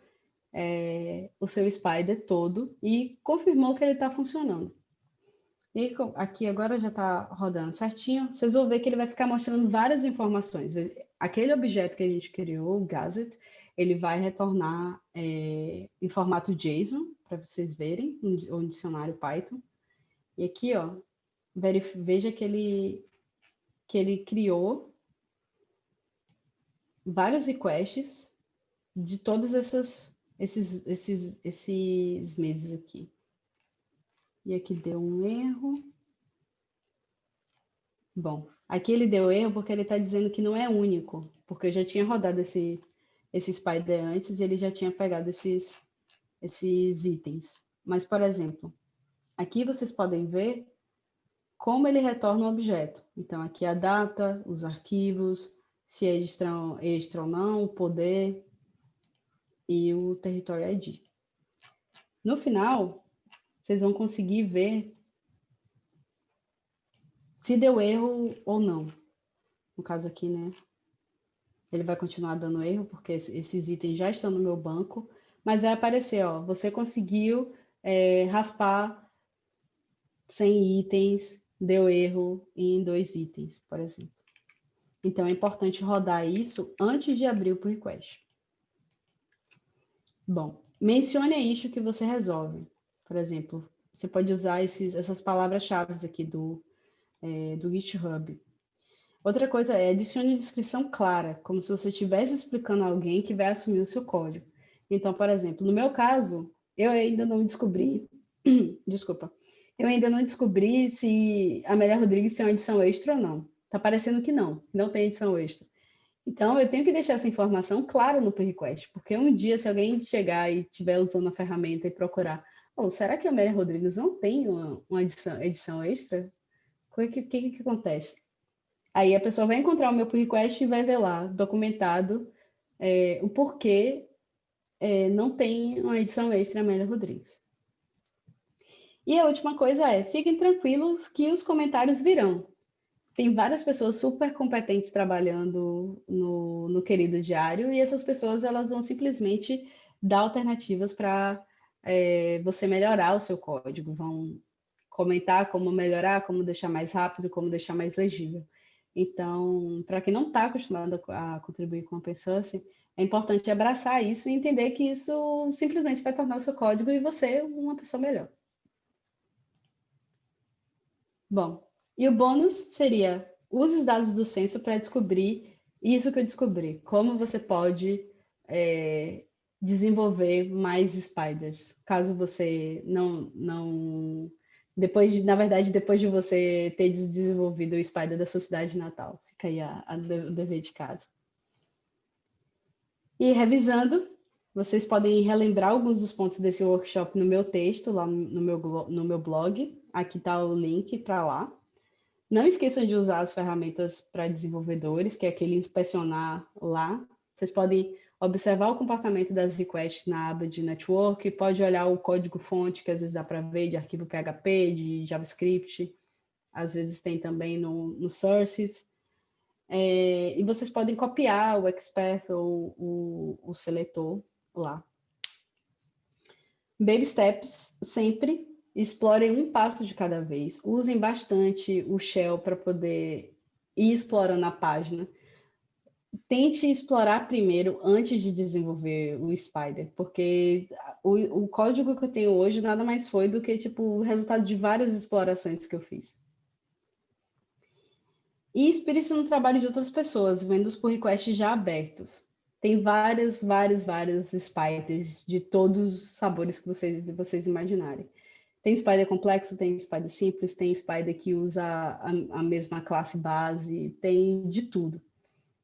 Speaker 2: é, o seu Spider todo e confirmou que ele está funcionando. E aqui agora já está rodando certinho. Vocês vão ver que ele vai ficar mostrando várias informações. Aquele objeto que a gente criou, o Gazet, ele vai retornar é, em formato JSON, para vocês verem, um, dicionário Python. E aqui, ó, veja que ele que ele criou vários requests de todos essas, esses, esses, esses meses aqui. E aqui deu um erro. Bom, aqui ele deu erro porque ele está dizendo que não é único, porque eu já tinha rodado esse, esse Spider antes e ele já tinha pegado esses, esses itens. Mas, por exemplo, aqui vocês podem ver como ele retorna o objeto. Então, aqui a data, os arquivos, se é extra, extra ou não, o poder e o território ID. No final, vocês vão conseguir ver se deu erro ou não. No caso aqui, né? Ele vai continuar dando erro, porque esses itens já estão no meu banco, mas vai aparecer, ó, você conseguiu é, raspar 100 itens deu erro em dois itens, por exemplo. Então, é importante rodar isso antes de abrir o pull request. Bom, mencione a issue que você resolve. Por exemplo, você pode usar esses, essas palavras-chave aqui do, é, do GitHub. Outra coisa é adicione descrição clara, como se você estivesse explicando a alguém que vai assumir o seu código. Então, por exemplo, no meu caso, eu ainda não descobri, [CLEARS THROAT] desculpa, eu ainda não descobri se a Amélia Rodrigues tem uma edição extra ou não. Tá parecendo que não, não tem edição extra. Então, eu tenho que deixar essa informação clara no pull request, porque um dia, se alguém chegar e estiver usando a ferramenta e procurar, oh, será que a Amélia Rodrigues não tem uma, uma edição, edição extra? O que, que, que acontece? Aí a pessoa vai encontrar o meu pull request e vai ver lá, documentado, é, o porquê é, não tem uma edição extra Amélia Rodrigues. E a última coisa é, fiquem tranquilos que os comentários virão. Tem várias pessoas super competentes trabalhando no, no querido diário e essas pessoas elas vão simplesmente dar alternativas para é, você melhorar o seu código, vão comentar como melhorar, como deixar mais rápido, como deixar mais legível. Então, para quem não está acostumado a contribuir com open source, é importante abraçar isso e entender que isso simplesmente vai tornar o seu código e você uma pessoa melhor. Bom, e o bônus seria use os dados do censo para descobrir isso que eu descobri, como você pode é, desenvolver mais spiders, caso você não, não depois de, na verdade, depois de você ter desenvolvido o spider da sua cidade natal, fica aí a, a, o dever de casa. E revisando, vocês podem relembrar alguns dos pontos desse workshop no meu texto, lá no meu, no meu blog. Aqui está o link para lá. Não esqueçam de usar as ferramentas para desenvolvedores, que é aquele inspecionar lá. Vocês podem observar o comportamento das requests na aba de network, pode olhar o código-fonte, que às vezes dá para ver, de arquivo PHP, de JavaScript, às vezes tem também no, no sources. É, e vocês podem copiar o expert ou o, o seletor lá. Baby steps, sempre explorem um passo de cada vez. Usem bastante o shell para poder ir explorando a página. Tente explorar primeiro antes de desenvolver o Spider, porque o, o código que eu tenho hoje nada mais foi do que tipo o resultado de várias explorações que eu fiz. E inspire-se no trabalho de outras pessoas, vendo os pull requests já abertos. Tem várias, várias, várias spiders de todos os sabores que vocês, vocês imaginarem. Tem spider complexo, tem spider simples, tem spider que usa a, a mesma classe base, tem de tudo.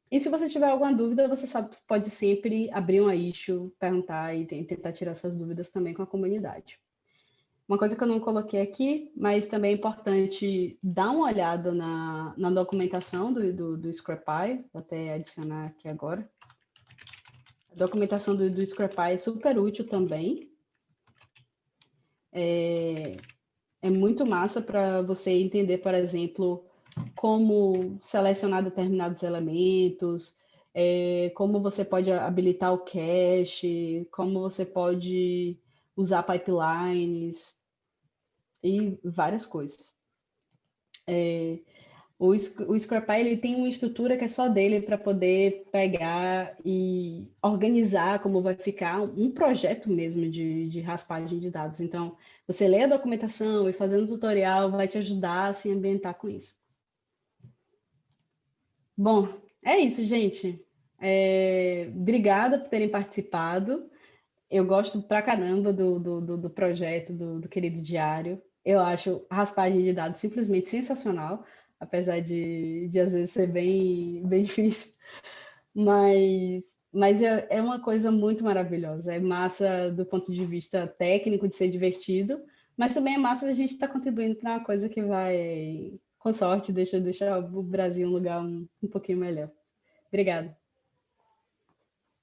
Speaker 2: E se você tiver alguma dúvida, você sabe, pode sempre abrir uma issue, perguntar e tentar tirar suas dúvidas também com a comunidade. Uma coisa que eu não coloquei aqui, mas também é importante dar uma olhada na, na documentação do, do, do Scrapy, vou até adicionar aqui agora. A documentação do, do Scrapy é super útil também. É, é muito massa para você entender, por exemplo, como selecionar determinados elementos, é, como você pode habilitar o cache, como você pode usar pipelines, e várias coisas. O, o ele tem uma estrutura que é só dele para poder pegar e organizar como vai ficar um projeto mesmo de, de raspagem de dados. Então, você lê a documentação e fazendo tutorial vai te ajudar a se ambientar com isso. Bom, é isso, gente. É, obrigada por terem participado. Eu gosto pra caramba do, do, do projeto do, do Querido Diário. Eu acho a raspagem de dados simplesmente sensacional, apesar de, de às vezes ser bem, bem [LAUGHS] difícil. Mas, mas é, é uma coisa muito maravilhosa. É massa do ponto de vista técnico, de ser divertido, mas também é massa da gente estar tá contribuindo para uma coisa que vai, com sorte, deixa, deixar o Brasil um lugar um, um pouquinho melhor. Obrigada.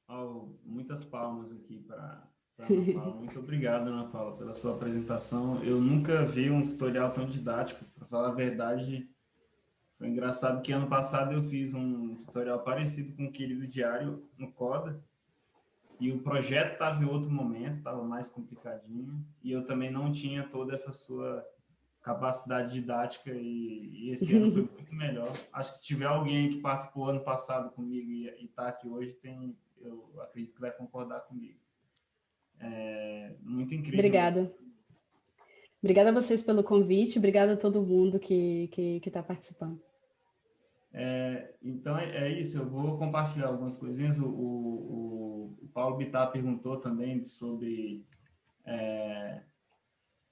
Speaker 1: Oh, muitas palmas aqui para [LAUGHS] muito obrigado, Ana Paula, pela sua apresentação. Eu nunca vi um tutorial tão didático. Para falar a verdade, foi engraçado que ano passado eu fiz um tutorial parecido com o querido diário no Coda. E o projeto estava em outro momento, estava mais complicadinho. E eu também não tinha toda essa sua capacidade didática e, e esse ano foi [LAUGHS] muito melhor. Acho que se tiver alguém que participou ano passado comigo e está aqui hoje, tem, eu acredito que vai concordar comigo. É muito incrível.
Speaker 2: Obrigada. Obrigada a vocês pelo convite, obrigada a todo mundo que está que, que participando.
Speaker 1: É, então é, é, isso, eu vou compartilhar algumas coisinhas. O, o, o Paulo Bittar perguntou também sobre é,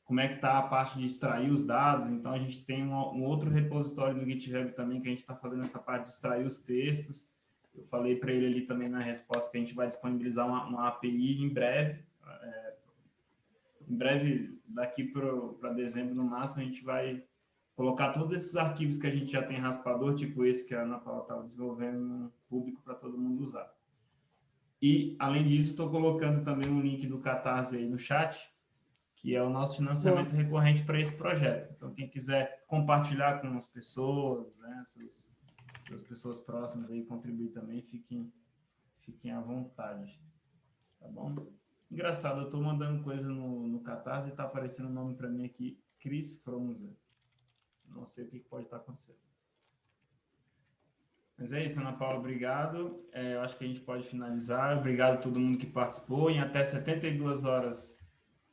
Speaker 1: como é que está a parte de extrair os dados. Então a gente tem um, um outro repositório no GitHub também que a gente está fazendo essa parte de extrair os textos. Eu falei para ele ali também na resposta que a gente vai disponibilizar uma, uma API em breve. É, em breve, daqui para dezembro no máximo, a gente vai colocar todos esses arquivos que a gente já tem raspador, tipo esse que a Ana Paula estava desenvolvendo público para todo mundo usar. E, além disso, estou colocando também um link do Catarse aí no chat, que é o nosso financiamento Bom. recorrente para esse projeto. Então, quem quiser compartilhar com as pessoas, né, seus, suas pessoas próximas aí, contribuir também, fiquem, fiquem à vontade. Tá bom? Engraçado, eu estou mandando coisa no, no Catarse e está aparecendo o um nome para mim aqui, Cris Fronza. Não sei o que pode estar acontecendo. Mas é isso, Ana Paula, obrigado. É, eu acho que a gente pode finalizar. Obrigado a todo mundo que participou. Em até 72 horas,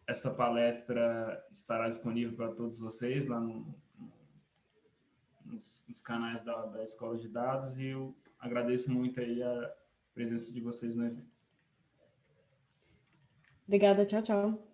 Speaker 1: essa palestra estará disponível para todos vocês lá no, nos, nos, canais da, da Escola de Dados e eu agradeço muito aí a presença de vocês no evento.
Speaker 2: Obrigada, tchau, tchau.